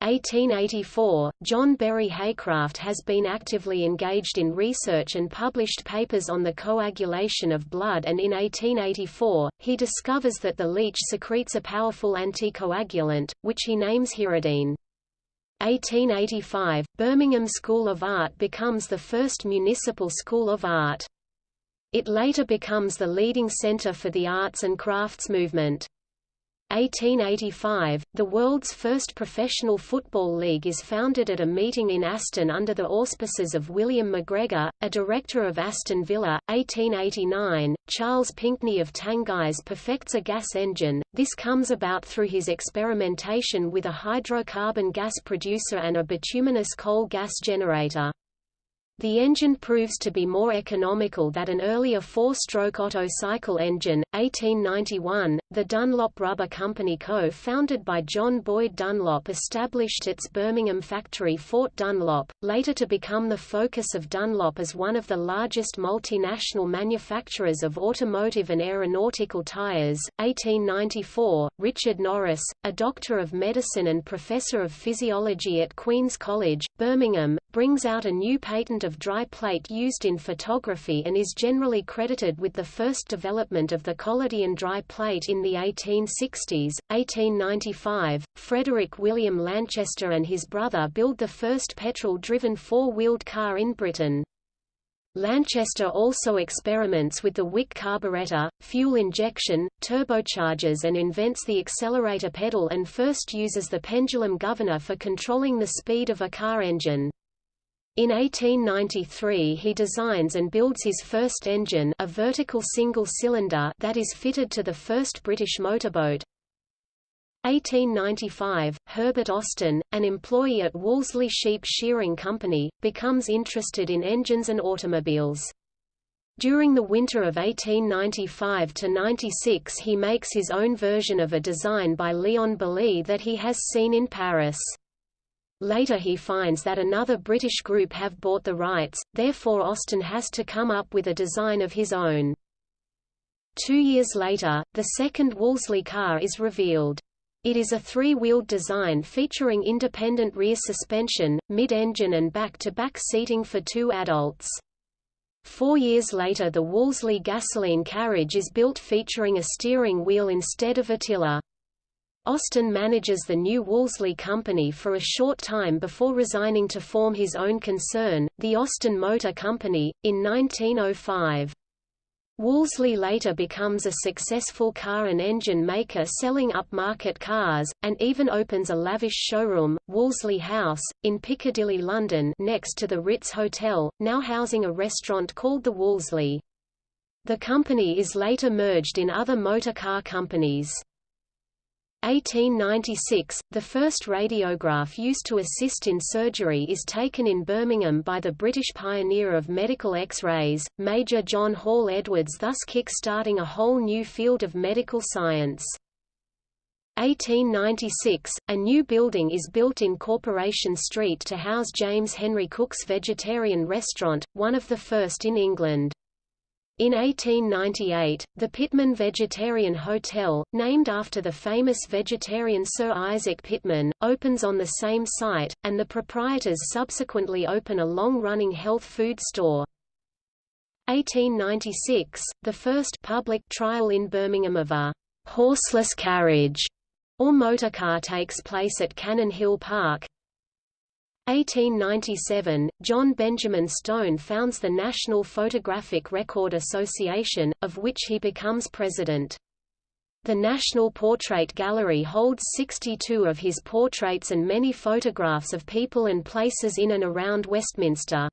Speaker 1: 1884, John Berry Haycraft has been actively engaged in research and published papers on the coagulation of blood and in 1884, he discovers that the leech secretes a powerful anticoagulant, which he names hirudin. 1885, Birmingham School of Art becomes the first municipal school of art. It later becomes the leading centre for the arts and crafts movement. 1885, the world's first professional football league is founded at a meeting in Aston under the auspices of William McGregor, a director of Aston Villa. 1889, Charles Pinckney of Tangyes perfects a gas engine. This comes about through his experimentation with a hydrocarbon gas producer and a bituminous coal gas generator. The engine proves to be more economical than an earlier four-stroke Otto cycle engine. 1891, the Dunlop Rubber Company co-founded by John Boyd Dunlop established its Birmingham factory Fort Dunlop, later to become the focus of Dunlop as one of the largest multinational manufacturers of automotive and aeronautical tires. 1894, Richard Norris, a doctor of medicine and professor of physiology at Queen's College, Birmingham, brings out a new patent of dry plate used in photography and is generally credited with the first development of the collodion dry plate in the 1860s. 1895, Frederick William Lanchester and his brother build the first petrol-driven four-wheeled car in Britain. Lanchester also experiments with the Wick carburetor, fuel injection, turbochargers and invents the accelerator pedal and first uses the pendulum governor for controlling the speed of a car engine. In 1893 he designs and builds his first engine a vertical single-cylinder that is fitted to the first British motorboat. 1895, Herbert Austin, an employee at Wolseley Sheep Shearing Company, becomes interested in engines and automobiles. During the winter of 1895–96 he makes his own version of a design by Léon Bollée that he has seen in Paris. Later he finds that another British group have bought the rights, therefore Austin has to come up with a design of his own. Two years later, the second Wolseley car is revealed. It is a three-wheeled design featuring independent rear suspension, mid-engine and back-to-back -back seating for two adults. Four years later the Wolseley gasoline carriage is built featuring a steering wheel instead of a tiller. Austin manages the new Wolseley Company for a short time before resigning to form his own concern, the Austin Motor Company, in 1905. Wolseley later becomes a successful car and engine maker selling upmarket cars, and even opens a lavish showroom, Wolseley House, in Piccadilly London next to the Ritz Hotel, now housing a restaurant called the Wolseley. The company is later merged in other motor car companies. 1896, the first radiograph used to assist in surgery is taken in Birmingham by the British pioneer of medical X-rays, Major John Hall Edwards thus kick-starting a whole new field of medical science. 1896, a new building is built in Corporation Street to house James Henry Cook's vegetarian restaurant, one of the first in England. In 1898, the Pitman Vegetarian Hotel, named after the famous vegetarian Sir Isaac Pitman, opens on the same site, and the proprietors subsequently open a long-running health food store. 1896, the first public trial in Birmingham of a horseless carriage or motorcar takes place at Cannon Hill Park. 1897, John Benjamin Stone founds the National Photographic Record Association, of which he becomes president. The National Portrait Gallery holds 62 of his portraits and many photographs of people and places in and around Westminster.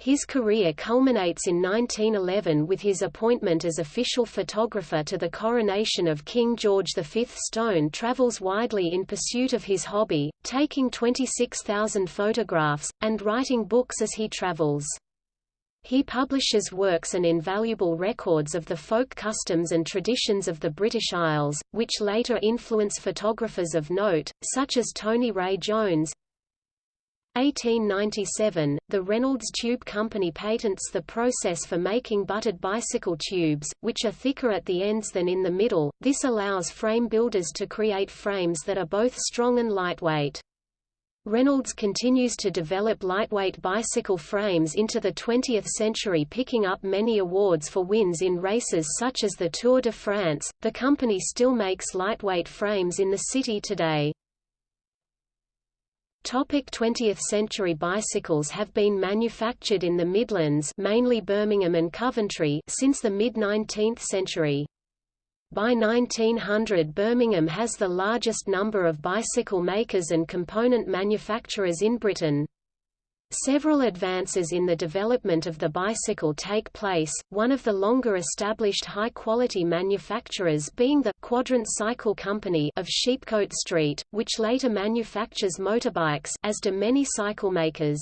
Speaker 1: His career culminates in 1911 with his appointment as official photographer to the coronation of King George V. Stone travels widely in pursuit of his hobby, taking 26,000 photographs, and writing books as he travels. He publishes works and invaluable records of the folk customs and traditions of the British Isles, which later influence photographers of note, such as Tony Ray Jones, 1897, the Reynolds Tube Company patents the process for making butted bicycle tubes, which are thicker at the ends than in the middle. This allows frame builders to create frames that are both strong and lightweight. Reynolds continues to develop lightweight bicycle frames into the 20th century picking up many awards for wins in races such as the Tour de France. The company still makes lightweight frames in the city today. Topic 20th century Bicycles have been manufactured in the Midlands mainly Birmingham and Coventry since the mid-19th century. By 1900 Birmingham has the largest number of bicycle makers and component manufacturers in Britain. Several advances in the development of the bicycle take place, one of the longer established high-quality manufacturers being the Quadrant Cycle Company of Sheepcote Street, which later manufactures motorbikes as do many cycle makers.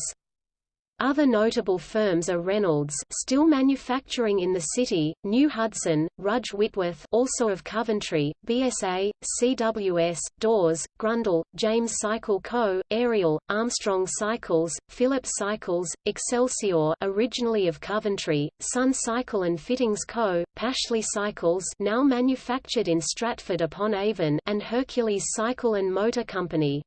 Speaker 1: Other notable firms are Reynolds still manufacturing in the city, New Hudson, Rudge Whitworth also of Coventry, BSA, CWS, Dawes, Grundle, James Cycle Co., Ariel, Armstrong Cycles, Phillips Cycles, Excelsior originally of Coventry, Sun Cycle and Fittings Co., Pashley Cycles now manufactured in Stratford upon Avon and Hercules Cycle and Motor Company.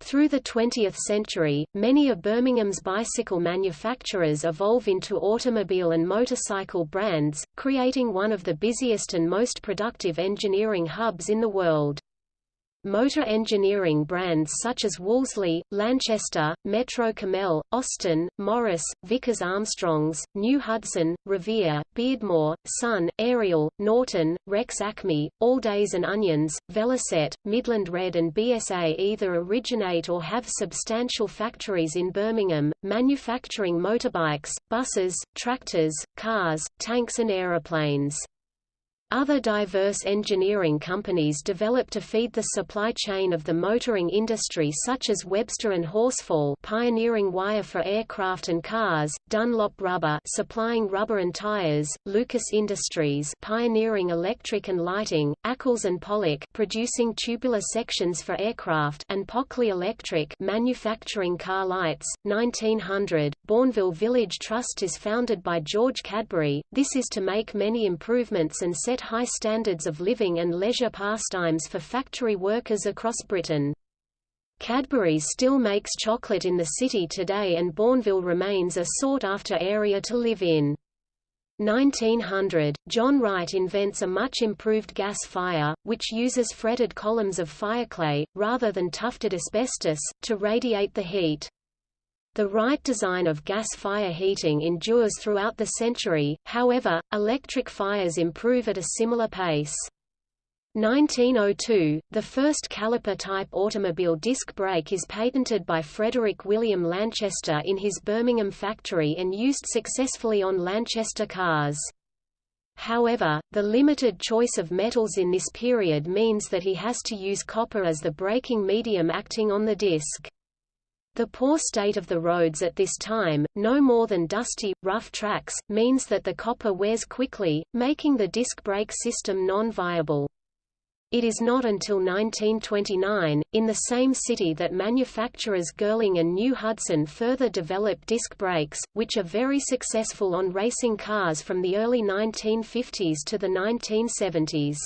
Speaker 1: Through the 20th century, many of Birmingham's bicycle manufacturers evolve into automobile and motorcycle brands, creating one of the busiest and most productive engineering hubs in the world. Motor engineering brands such as Wolseley, Lanchester, Metro Cammell, Austin, Morris, Vickers Armstrongs, New Hudson, Revere, Beardmore, Sun, Ariel, Norton, Rex Acme, Alldays and Onions, Velocette, Midland Red and BSA either originate or have substantial factories in Birmingham, manufacturing motorbikes, buses, tractors, cars, tanks and aeroplanes. Other diverse engineering companies develop to feed the supply chain of the motoring industry such as Webster and Horsfall pioneering wire for aircraft and cars, Dunlop Rubber supplying rubber and tires, Lucas Industries pioneering electric and lighting, Accles and Pollock producing tubular sections for aircraft and Pockley Electric manufacturing car lights. 1900, Bournville Village Trust is founded by George Cadbury. This is to make many improvements and set high standards of living and leisure pastimes for factory workers across Britain. Cadbury still makes chocolate in the city today and Bournville remains a sought-after area to live in. 1900, John Wright invents a much improved gas fire, which uses fretted columns of fireclay, rather than tufted asbestos, to radiate the heat. The Wright design of gas fire heating endures throughout the century, however, electric fires improve at a similar pace. 1902, the first caliper-type automobile disc brake is patented by Frederick William Lanchester in his Birmingham factory and used successfully on Lanchester cars. However, the limited choice of metals in this period means that he has to use copper as the braking medium acting on the disc. The poor state of the roads at this time, no more than dusty, rough tracks, means that the copper wears quickly, making the disc brake system non-viable. It is not until 1929, in the same city that manufacturers Girling and New Hudson further develop disc brakes, which are very successful on racing cars from the early 1950s to the 1970s.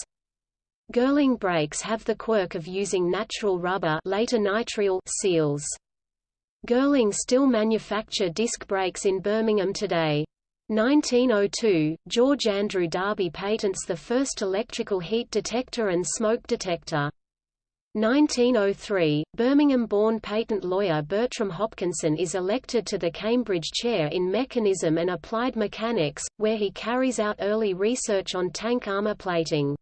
Speaker 1: Girling brakes have the quirk of using natural rubber later nitrile seals. Girling still manufacture disc brakes in Birmingham today. 1902, George Andrew Darby patents the first electrical heat detector and smoke detector. 1903, Birmingham-born patent lawyer Bertram Hopkinson is elected to the Cambridge Chair in Mechanism and Applied Mechanics, where he carries out early research on tank armor plating.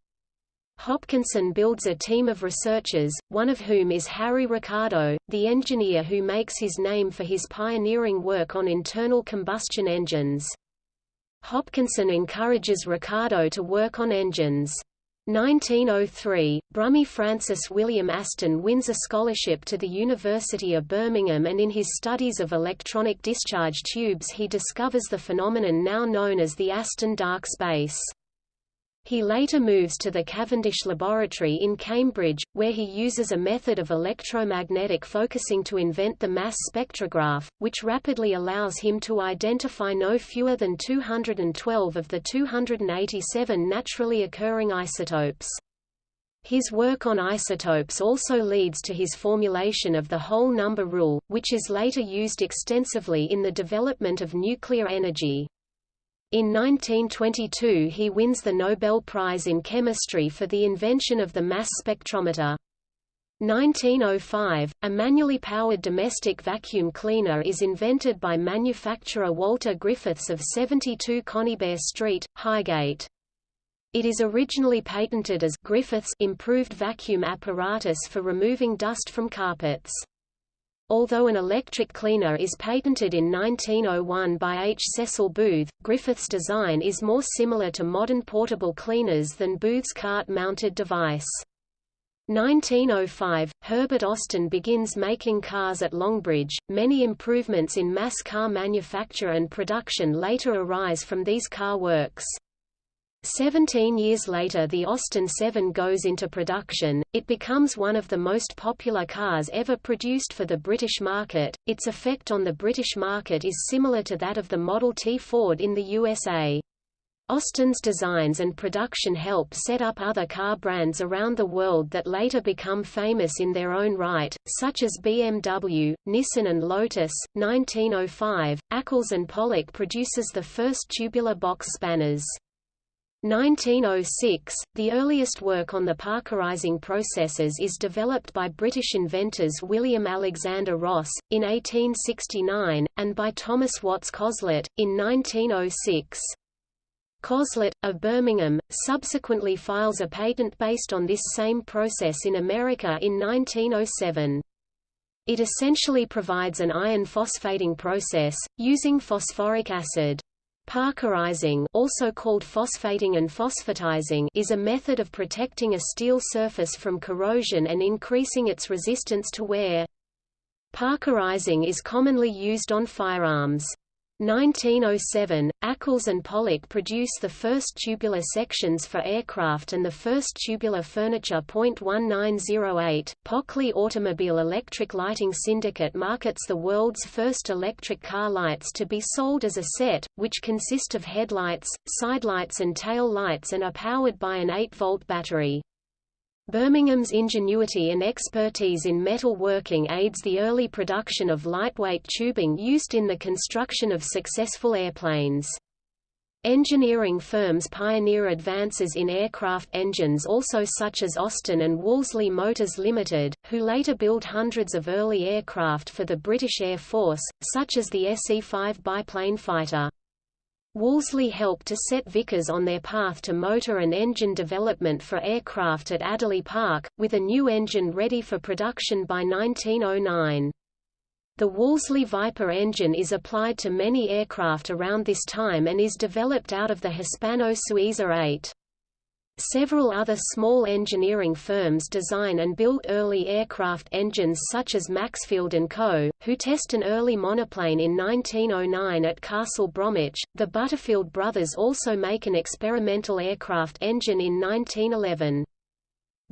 Speaker 1: Hopkinson builds a team of researchers, one of whom is Harry Ricardo, the engineer who makes his name for his pioneering work on internal combustion engines. Hopkinson encourages Ricardo to work on engines. 1903, Brummie Francis William Aston wins a scholarship to the University of Birmingham and in his studies of electronic discharge tubes he discovers the phenomenon now known as the Aston dark space. He later moves to the Cavendish Laboratory in Cambridge, where he uses a method of electromagnetic focusing to invent the mass spectrograph, which rapidly allows him to identify no fewer than 212 of the 287 naturally occurring isotopes. His work on isotopes also leads to his formulation of the whole number rule, which is later used extensively in the development of nuclear energy. In 1922 he wins the Nobel Prize in Chemistry for the invention of the mass spectrometer. 1905, a manually powered domestic vacuum cleaner is invented by manufacturer Walter Griffiths of 72 Conybeare Street, Highgate. It is originally patented as Griffiths improved vacuum apparatus for removing dust from carpets. Although an electric cleaner is patented in 1901 by H. Cecil Booth, Griffith's design is more similar to modern portable cleaners than Booth's cart-mounted device. 1905, Herbert Austin begins making cars at Longbridge. Many improvements in mass car manufacture and production later arise from these car works. Seventeen years later the Austin 7 goes into production, it becomes one of the most popular cars ever produced for the British market, its effect on the British market is similar to that of the Model T Ford in the USA. Austin's designs and production help set up other car brands around the world that later become famous in their own right, such as BMW, Nissan and Lotus. 1905, Accles and Pollock produces the first tubular box spanners. 1906, the earliest work on the Parkerizing processes is developed by British inventors William Alexander Ross, in 1869, and by Thomas Watts Coslett, in 1906. Coslett, of Birmingham, subsequently files a patent based on this same process in America in 1907. It essentially provides an iron phosphating process, using phosphoric acid. Parkerizing also called phosphating and phosphatizing is a method of protecting a steel surface from corrosion and increasing its resistance to wear. Parkerizing is commonly used on firearms. 1907, Accles and Pollock produce the first tubular sections for aircraft and the first tubular furniture. 1908, Pockley Automobile Electric Lighting Syndicate markets the world's first electric car lights to be sold as a set, which consist of headlights, sidelights and tail lights and are powered by an 8-volt battery. Birmingham's ingenuity and expertise in metal working aids the early production of lightweight tubing used in the construction of successful airplanes. Engineering firms pioneer advances in aircraft engines also such as Austin and Wolseley Motors Limited, who later built hundreds of early aircraft for the British Air Force, such as the SE-5 biplane fighter. Wolseley helped to set Vickers on their path to motor and engine development for aircraft at Adderley Park, with a new engine ready for production by 1909. The Wolseley Viper engine is applied to many aircraft around this time and is developed out of the Hispano-Suiza 8. Several other small engineering firms design and build early aircraft engines such as Maxfield & Co., who test an early monoplane in 1909 at Castle Bromwich. The Butterfield brothers also make an experimental aircraft engine in 1911.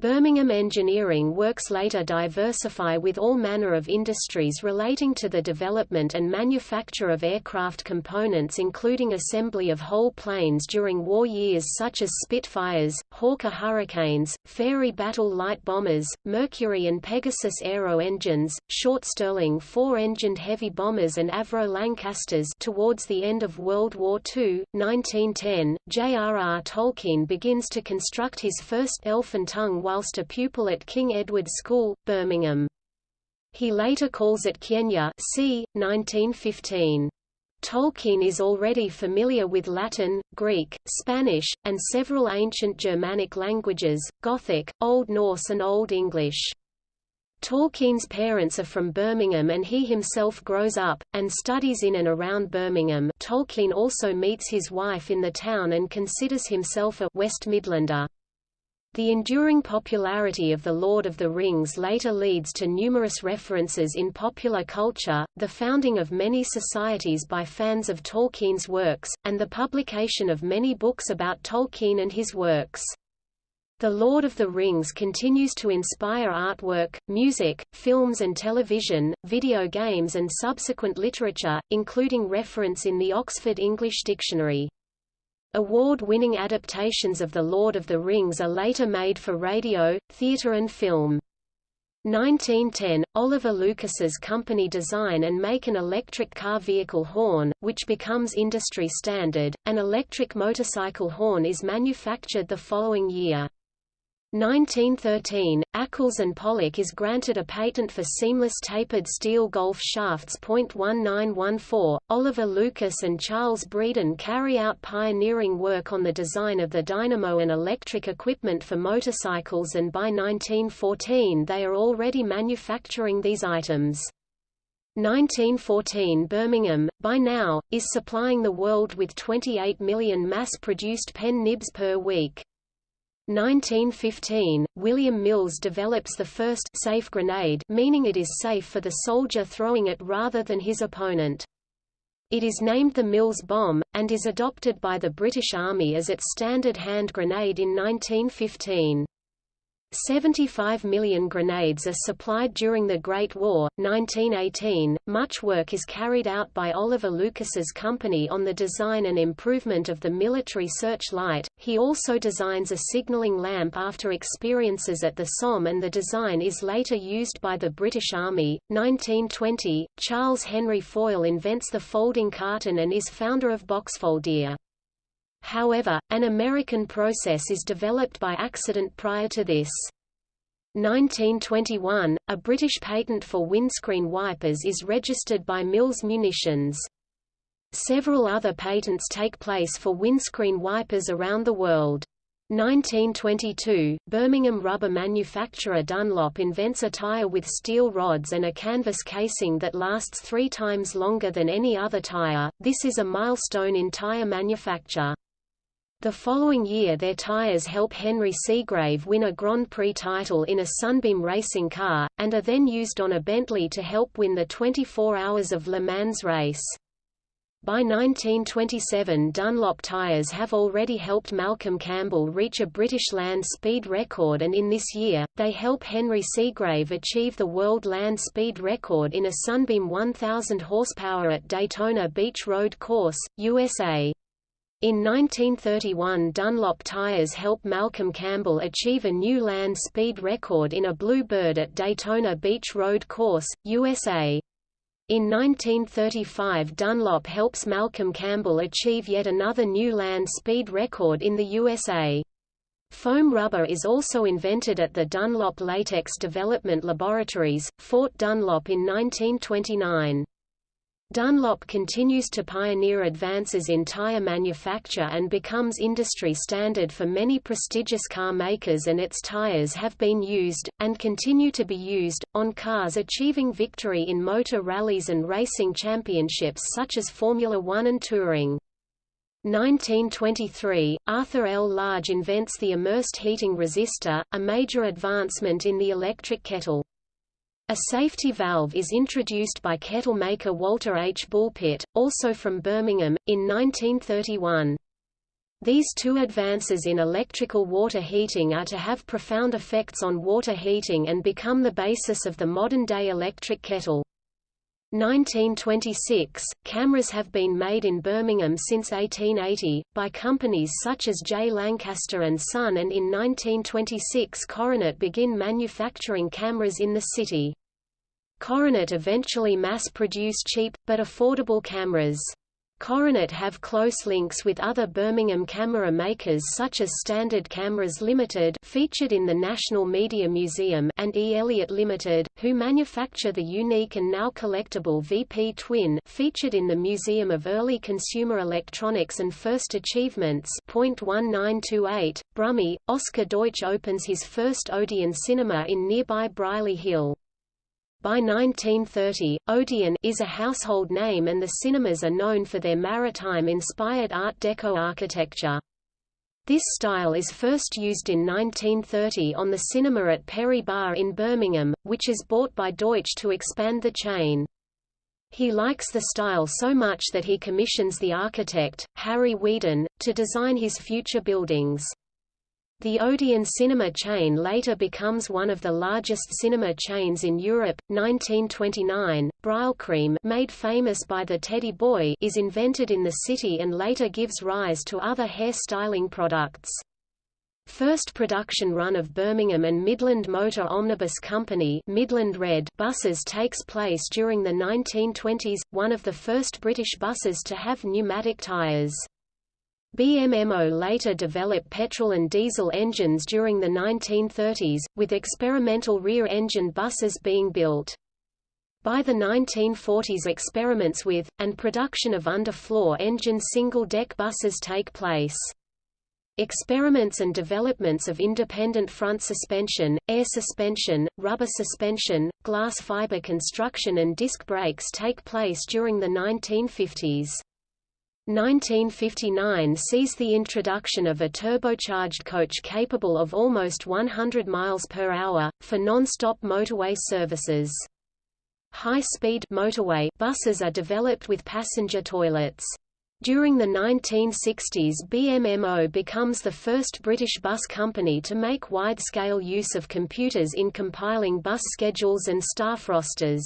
Speaker 1: Birmingham Engineering Works later diversify with all manner of industries relating to the development and manufacture of aircraft components including assembly of whole planes during war years such as Spitfires, Hawker Hurricanes, Fairey battle light bombers, Mercury and Pegasus aero engines, short Stirling four-engined heavy bombers and Avro Lancasters towards the end of World War II, 1910, J.R.R. Tolkien begins to construct his first elfin tongue whilst a pupil at King Edward School, Birmingham. He later calls it Quenya c. 1915. Tolkien is already familiar with Latin, Greek, Spanish, and several ancient Germanic languages, Gothic, Old Norse and Old English. Tolkien's parents are from Birmingham and he himself grows up, and studies in and around Birmingham Tolkien also meets his wife in the town and considers himself a West Midlander. The enduring popularity of The Lord of the Rings later leads to numerous references in popular culture, the founding of many societies by fans of Tolkien's works, and the publication of many books about Tolkien and his works. The Lord of the Rings continues to inspire artwork, music, films and television, video games and subsequent literature, including reference in the Oxford English Dictionary. Award-winning adaptations of The Lord of the Rings are later made for radio, theatre and film. 1910, Oliver Lucas's company design and make an electric car vehicle horn, which becomes industry standard. An electric motorcycle horn is manufactured the following year. 1913, Accles and Pollock is granted a patent for seamless tapered steel golf shafts. 1914, Oliver Lucas and Charles Breeden carry out pioneering work on the design of the dynamo and electric equipment for motorcycles and by 1914 they are already manufacturing these items. 1914 Birmingham, by now, is supplying the world with 28 million mass-produced pen nibs per week. 1915, William Mills develops the first safe grenade meaning it is safe for the soldier throwing it rather than his opponent. It is named the Mills bomb, and is adopted by the British Army as its standard hand grenade in 1915. 75 million grenades are supplied during the Great War, 1918. Much work is carried out by Oliver Lucas's company on the design and improvement of the military searchlight. He also designs a signaling lamp after experiences at the Somme and the design is later used by the British Army. 1920, Charles Henry Foyle invents the folding carton and is founder of Boxfoldia. However, an American process is developed by accident prior to this. 1921, a British patent for windscreen wipers is registered by Mills Munitions. Several other patents take place for windscreen wipers around the world. 1922, Birmingham rubber manufacturer Dunlop invents a tire with steel rods and a canvas casing that lasts three times longer than any other tire. This is a milestone in tire manufacture. The following year their tyres help Henry Segrave win a Grand Prix title in a Sunbeam racing car, and are then used on a Bentley to help win the 24 Hours of Le Mans race. By 1927 Dunlop tyres have already helped Malcolm Campbell reach a British land speed record and in this year, they help Henry Segrave achieve the world land speed record in a Sunbeam 1000 horsepower at Daytona Beach Road Course, USA. In 1931 Dunlop tyres helped Malcolm Campbell achieve a new land speed record in a Bluebird at Daytona Beach Road Course, USA. In 1935 Dunlop helps Malcolm Campbell achieve yet another new land speed record in the USA. Foam rubber is also invented at the Dunlop Latex Development Laboratories, Fort Dunlop in 1929. Dunlop continues to pioneer advances in tire manufacture and becomes industry standard for many prestigious car makers and its tires have been used, and continue to be used, on cars achieving victory in motor rallies and racing championships such as Formula One and Touring. 1923, Arthur L. Large invents the immersed heating resistor, a major advancement in the electric kettle. A safety valve is introduced by kettle maker Walter H. Bulpitt, also from Birmingham, in 1931. These two advances in electrical water heating are to have profound effects on water heating and become the basis of the modern-day electric kettle. 1926, cameras have been made in Birmingham since 1880, by companies such as J. Lancaster and Son and in 1926 Coronet begin manufacturing cameras in the city. Coronet eventually mass-produced cheap, but affordable cameras. Coronet have close links with other Birmingham camera makers such as Standard Cameras Limited featured in the National Media Museum and E. Elliott Limited, who manufacture the unique and now collectible VP Twin featured in the Museum of Early Consumer Electronics and First Achievements .1928, Brummie, Oscar Deutsch opens his first Odeon cinema in nearby Brierley Hill. By 1930, Odeon is a household name and the cinemas are known for their maritime-inspired Art Deco architecture. This style is first used in 1930 on the cinema at Perry Barr in Birmingham, which is bought by Deutsch to expand the chain. He likes the style so much that he commissions the architect, Harry Weedon, to design his future buildings. The Odeon cinema chain later becomes one of the largest cinema chains in Europe. 1929, Brylcreem, made famous by the Teddy Boy, is invented in the city and later gives rise to other hair styling products. First production run of Birmingham and Midland Motor Omnibus Company Midland Red buses takes place during the 1920s, one of the first British buses to have pneumatic tyres. BMMO later developed petrol and diesel engines during the 1930s, with experimental rear-engine buses being built. By the 1940s experiments with, and production of under-floor engine single-deck buses take place. Experiments and developments of independent front suspension, air suspension, rubber suspension, glass fiber construction and disc brakes take place during the 1950s. 1959 sees the introduction of a turbocharged coach capable of almost 100 miles per hour, for non-stop motorway services. High-speed motorway buses are developed with passenger toilets. During the 1960s BMMO becomes the first British bus company to make wide-scale use of computers in compiling bus schedules and staff rosters.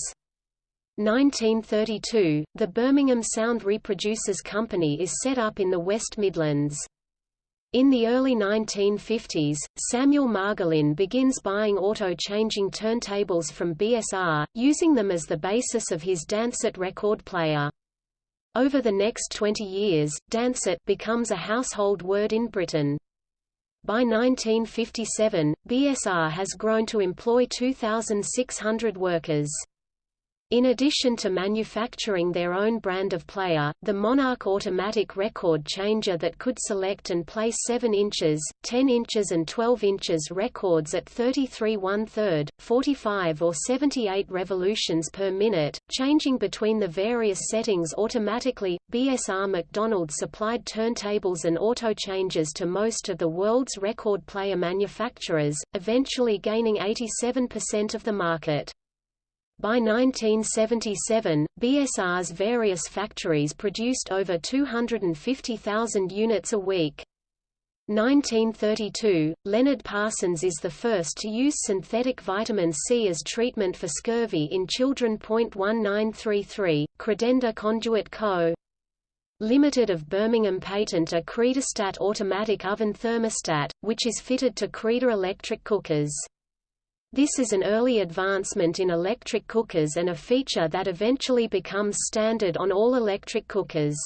Speaker 1: 1932, the Birmingham Sound Reproducers Company is set up in the West Midlands. In the early 1950s, Samuel Margolin begins buying auto-changing turntables from BSR, using them as the basis of his Dansette record player. Over the next 20 years, Dansette becomes a household word in Britain. By 1957, BSR has grown to employ 2,600 workers. In addition to manufacturing their own brand of player, the Monarch automatic record changer that could select and play 7 inches, 10 inches and 12 inches records at 33 1/3, 45 or 78 revolutions per minute, changing between the various settings automatically. BSR McDonald supplied turntables and auto changes to most of the world's record player manufacturers, eventually gaining 87% of the market. By 1977, BSR's various factories produced over 250,000 units a week. 1932, Leonard Parsons is the first to use synthetic vitamin C as treatment for scurvy in children. 1933, Credenda Conduit Co. Limited of Birmingham patent a Credastat automatic oven thermostat, which is fitted to Creda electric cookers. This is an early advancement in electric cookers and a feature that eventually becomes standard on all electric cookers.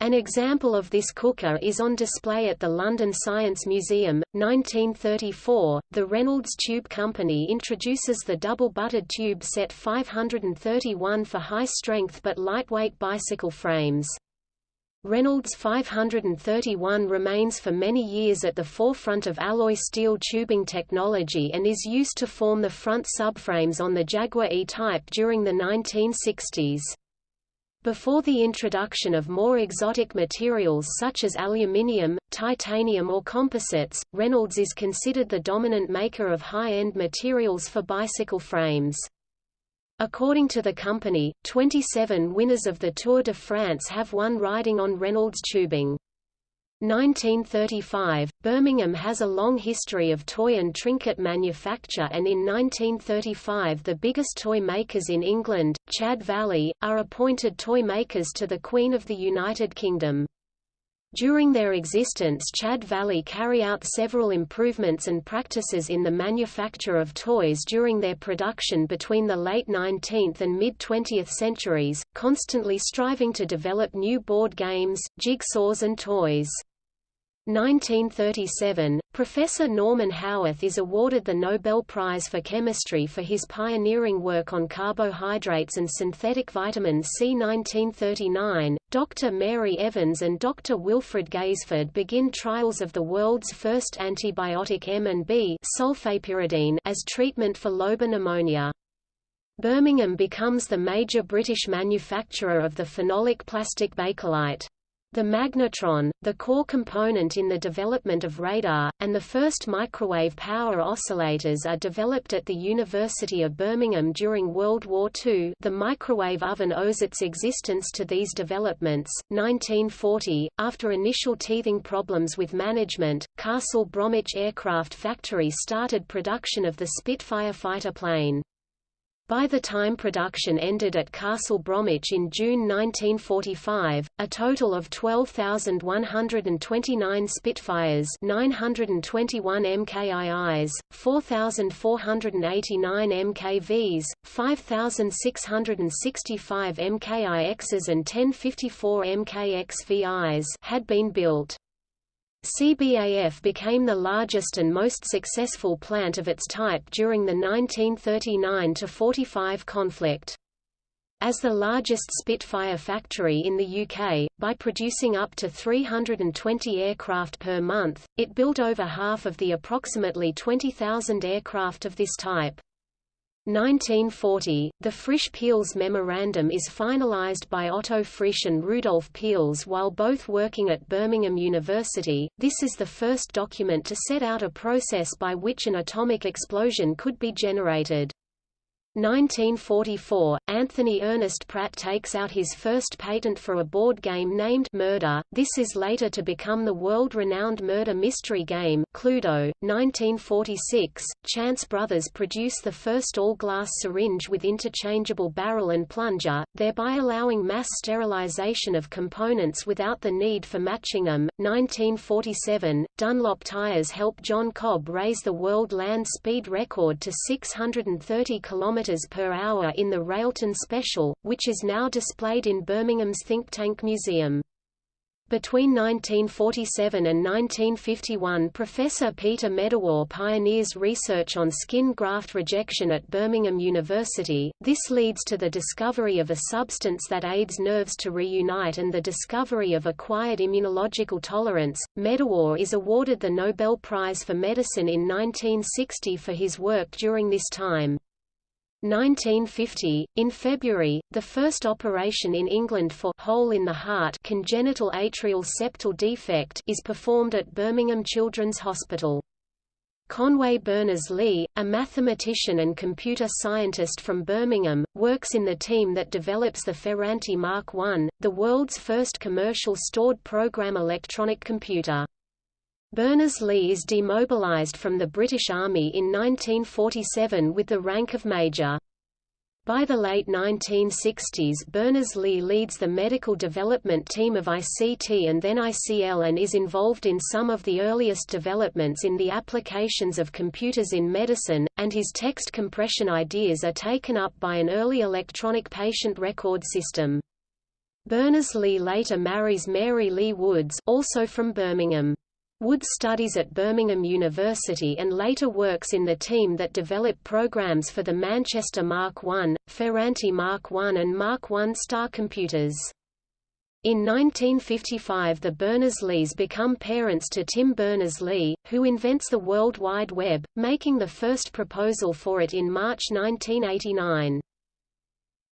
Speaker 1: An example of this cooker is on display at the London Science Museum. 1934, the Reynolds Tube Company introduces the double-butted tube set 531 for high-strength but lightweight bicycle frames. Reynolds 531 remains for many years at the forefront of alloy steel tubing technology and is used to form the front subframes on the Jaguar E-Type during the 1960s. Before the introduction of more exotic materials such as aluminium, titanium or composites, Reynolds is considered the dominant maker of high-end materials for bicycle frames. According to the company, 27 winners of the Tour de France have won riding on Reynolds tubing. 1935 – Birmingham has a long history of toy and trinket manufacture and in 1935 the biggest toy makers in England, Chad Valley, are appointed toy makers to the Queen of the United Kingdom. During their existence Chad Valley carry out several improvements and practices in the manufacture of toys during their production between the late 19th and mid-20th centuries, constantly striving to develop new board games, jigsaws and toys. 1937, Professor Norman Haworth is awarded the Nobel Prize for Chemistry for his pioneering work on carbohydrates and synthetic vitamin C. 1939, Dr. Mary Evans and Dr. Wilfred Gaisford begin trials of the world's first antibiotic M&B as treatment for lobar pneumonia. Birmingham becomes the major British manufacturer of the phenolic plastic bakelite. The magnetron, the core component in the development of radar, and the first microwave power oscillators are developed at the University of Birmingham during World War II the microwave oven owes its existence to these developments. 1940, after initial teething problems with management, Castle Bromwich Aircraft Factory started production of the Spitfire fighter plane. By the time production ended at Castle Bromwich in June 1945, a total of 12,129 Spitfires 921 MKIs, 4,489 MKVs, 5,665 MKIXs and 1054 MKXVIs had been built. CBAF became the largest and most successful plant of its type during the 1939–45 conflict. As the largest Spitfire factory in the UK, by producing up to 320 aircraft per month, it built over half of the approximately 20,000 aircraft of this type. 1940, the Frisch-Peierls Memorandum is finalized by Otto Frisch and Rudolf Peierls while both working at Birmingham University. This is the first document to set out a process by which an atomic explosion could be generated. 1944, Anthony Ernest Pratt takes out his first patent for a board game named Murder. This is later to become the world-renowned murder mystery game Cluedo. 1946, Chance Brothers produce the first all-glass syringe with interchangeable barrel and plunger, thereby allowing mass sterilization of components without the need for matching them. 1947, Dunlop tires help John Cobb raise the world land speed record to 630 km per hour in the Railton Special, which is now displayed in Birmingham's Think Tank Museum. Between 1947 and 1951 Professor Peter Medawar pioneers research on skin graft rejection at Birmingham University, this leads to the discovery of a substance that aids nerves to reunite and the discovery of acquired immunological tolerance. Medawar is awarded the Nobel Prize for Medicine in 1960 for his work during this time. 1950, in February, the first operation in England for hole in the heart congenital atrial septal defect is performed at Birmingham Children's Hospital. Conway Berners-Lee, a mathematician and computer scientist from Birmingham, works in the team that develops the Ferranti Mark I, the world's first commercial stored program electronic computer. Berners-Lee is demobilized from the British Army in 1947 with the rank of major. By the late 1960s Berners-Lee leads the medical development team of ICT and then ICL and is involved in some of the earliest developments in the applications of computers in medicine, and his text compression ideas are taken up by an early electronic patient record system. Berners-Lee later marries Mary Lee Woods also from Birmingham. Wood studies at Birmingham University and later works in the team that develop programs for the Manchester Mark I, Ferranti Mark I and Mark I star computers. In 1955 the Berners-Lees become parents to Tim Berners-Lee, who invents the World Wide Web, making the first proposal for it in March 1989.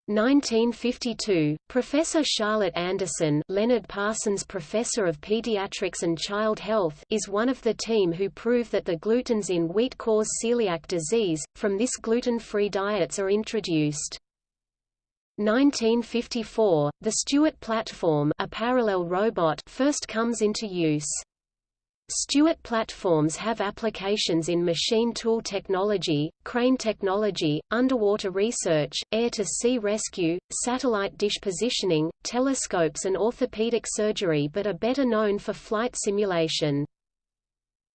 Speaker 1: 1952, Professor Charlotte Anderson Leonard Parsons Professor of Pediatrics and Child Health is one of the team who prove that the glutens in wheat cause celiac disease, from this gluten-free diets are introduced. 1954, the Stewart platform a parallel robot first comes into use. Stewart platforms have applications in machine tool technology, crane technology, underwater research, air-to-sea rescue, satellite dish positioning, telescopes and orthopedic surgery but are better known for flight simulation.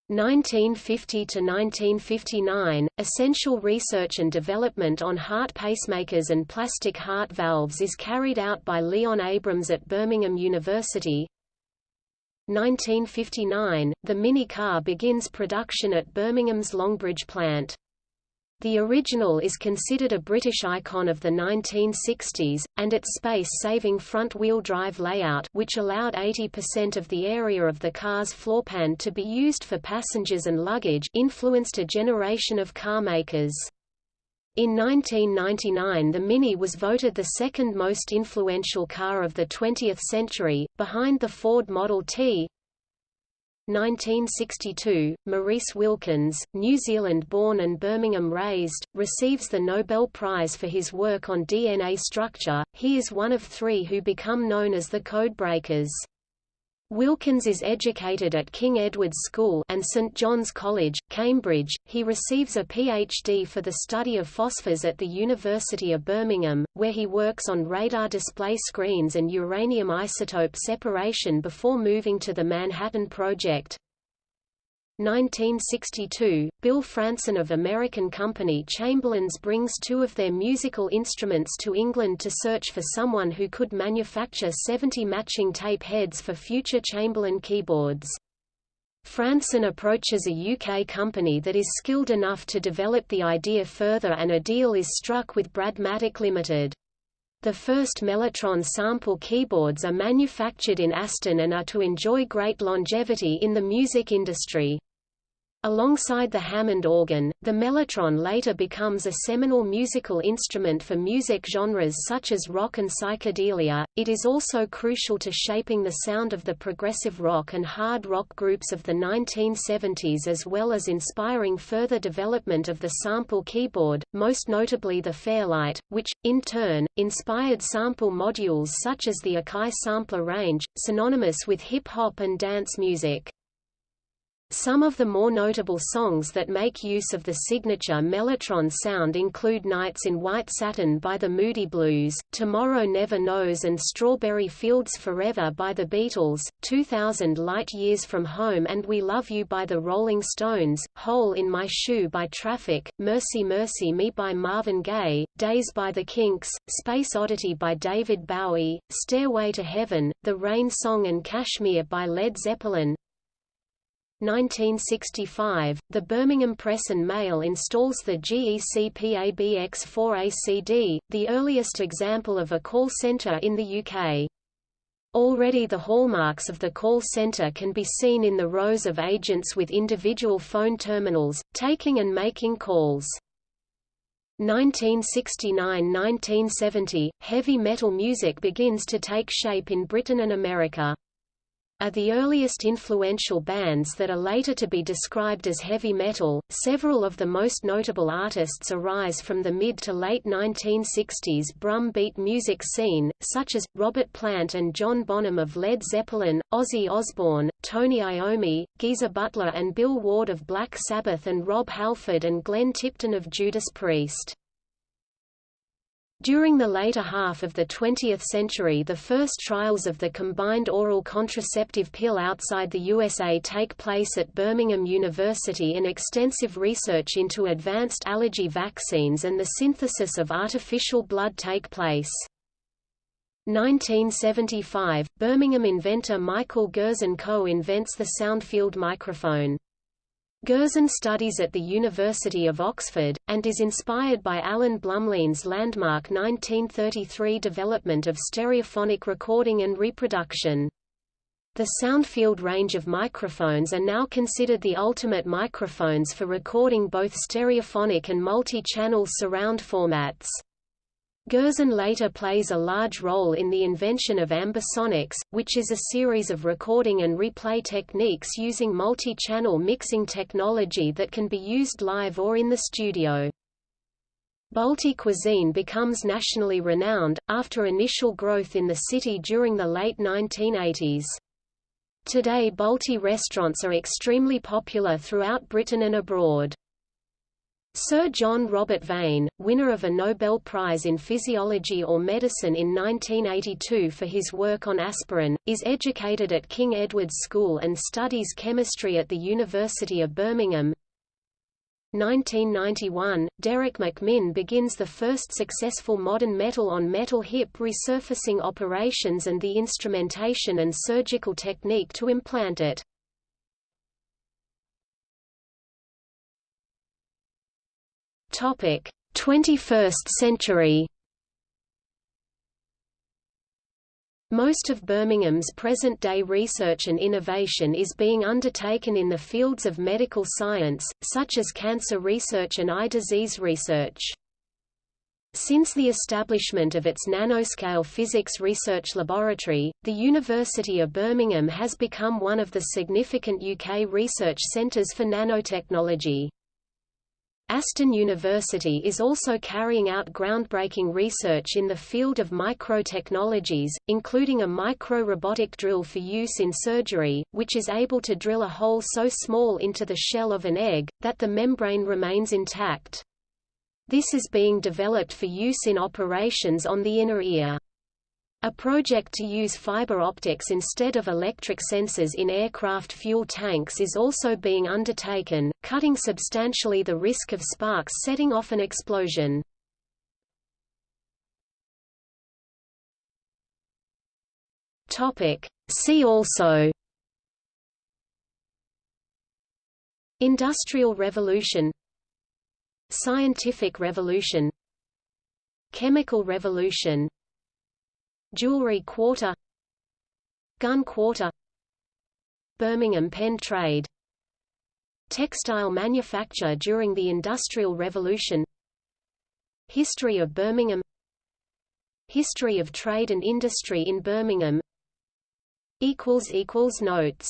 Speaker 1: 1950 to 1959, essential research and development on heart pacemakers and plastic heart valves is carried out by Leon Abrams at Birmingham University. 1959, the Mini car begins production at Birmingham's Longbridge plant. The original is considered a British icon of the 1960s, and its space-saving front-wheel drive layout which allowed 80% of the area of the car's floorpan to be used for passengers and luggage influenced a generation of car makers. In 1999 the Mini was voted the second most influential car of the 20th century, behind the Ford Model T, 1962, Maurice Wilkins, New Zealand-born and Birmingham-raised, receives the Nobel Prize for his work on DNA structure. He is one of three who become known as the Codebreakers. Wilkins is educated at King Edward's School and St John's College, Cambridge. He receives a PhD for the study of phosphors at the University of Birmingham, where he works on radar display screens and uranium isotope separation before moving to the Manhattan Project. 1962, Bill Fransen of American company Chamberlins brings two of their musical instruments to England to search for someone who could manufacture 70 matching tape heads for future Chamberlin keyboards. Fransen approaches a UK company that is skilled enough to develop the idea further and a deal is struck with Bradmatic Limited. The first Mellotron sample keyboards are manufactured in Aston and are to enjoy great longevity in the music industry. Alongside the Hammond organ, the mellotron later becomes a seminal musical instrument for music genres such as rock and psychedelia. It is also crucial to shaping the sound of the progressive rock and hard rock groups of the 1970s as well as inspiring further development of the sample keyboard, most notably the Fairlight, which, in turn, inspired sample modules such as the Akai sampler range, synonymous with hip-hop and dance music. Some of the more notable songs that make use of the signature Mellotron sound include Nights in White Satin by the Moody Blues, Tomorrow Never Knows and Strawberry Fields Forever by the Beatles, 2000 Light Years from Home and We Love You by the Rolling Stones, Hole in My Shoe by Traffic, Mercy Mercy Me by Marvin Gaye, Days by the Kinks, Space Oddity by David Bowie, Stairway to Heaven, The Rain Song and Kashmir by Led Zeppelin, 1965, the Birmingham Press and Mail installs the GEC-PABX4ACD, the earliest example of a call centre in the UK. Already the hallmarks of the call center can be seen in the rows of agents with individual phone terminals, taking and making calls. 1969–1970, heavy metal music begins to take shape in Britain and America are the earliest influential bands that are later to be described as heavy metal. Several of the most notable artists arise from the mid to late 1960s drum beat music scene, such as Robert Plant and John Bonham of Led Zeppelin, Ozzy Osbourne, Tony Iommi, Geezer Butler and Bill Ward of Black Sabbath and Rob Halford and Glenn Tipton of Judas Priest. During the later half of the 20th century the first trials of the combined oral contraceptive pill outside the USA take place at Birmingham University and extensive research into advanced allergy vaccines and the synthesis of artificial blood take place. 1975, Birmingham inventor Michael Gerzon co-invents the soundfield microphone. Gerzon studies at the University of Oxford, and is inspired by Alan Blumlein's landmark 1933 development of stereophonic recording and reproduction. The Soundfield range of microphones are now considered the ultimate microphones for recording both stereophonic and multi-channel surround formats. Gerzon later plays a large role in the invention of ambisonics, which is a series of recording and replay techniques using multi-channel mixing technology that can be used live or in the studio. Balti cuisine becomes nationally renowned, after initial growth in the city during the late 1980s. Today Balti restaurants are extremely popular throughout Britain and abroad. Sir John Robert Vane, winner of a Nobel Prize in Physiology or Medicine in 1982 for his work on aspirin, is educated at King Edward's School and studies chemistry at the University of Birmingham. 1991, Derek McMinn begins the first successful modern metal-on-metal -metal hip resurfacing operations and the instrumentation and surgical technique to implant it. Topic: 21st century. Most of Birmingham's present-day research and innovation is being undertaken in the fields of medical science, such as cancer research and eye disease research. Since the establishment of its nanoscale physics research laboratory, the University of Birmingham has become one of the significant UK research centres for nanotechnology. Aston University is also carrying out groundbreaking research in the field of microtechnologies, including a micro-robotic drill for use in surgery, which is able to drill a hole so small into the shell of an egg, that the membrane remains intact. This is being developed for use in operations on the inner ear. A project to use fiber optics instead of electric sensors in aircraft fuel tanks is also being undertaken, cutting substantially the risk of sparks setting off an explosion. See also Industrial Revolution Scientific Revolution Chemical Revolution Jewelry Quarter. Gun Quarter. Birmingham Pen Trade. Textile manufacture during the Industrial Revolution. History of Birmingham. History of trade and industry in Birmingham. Notes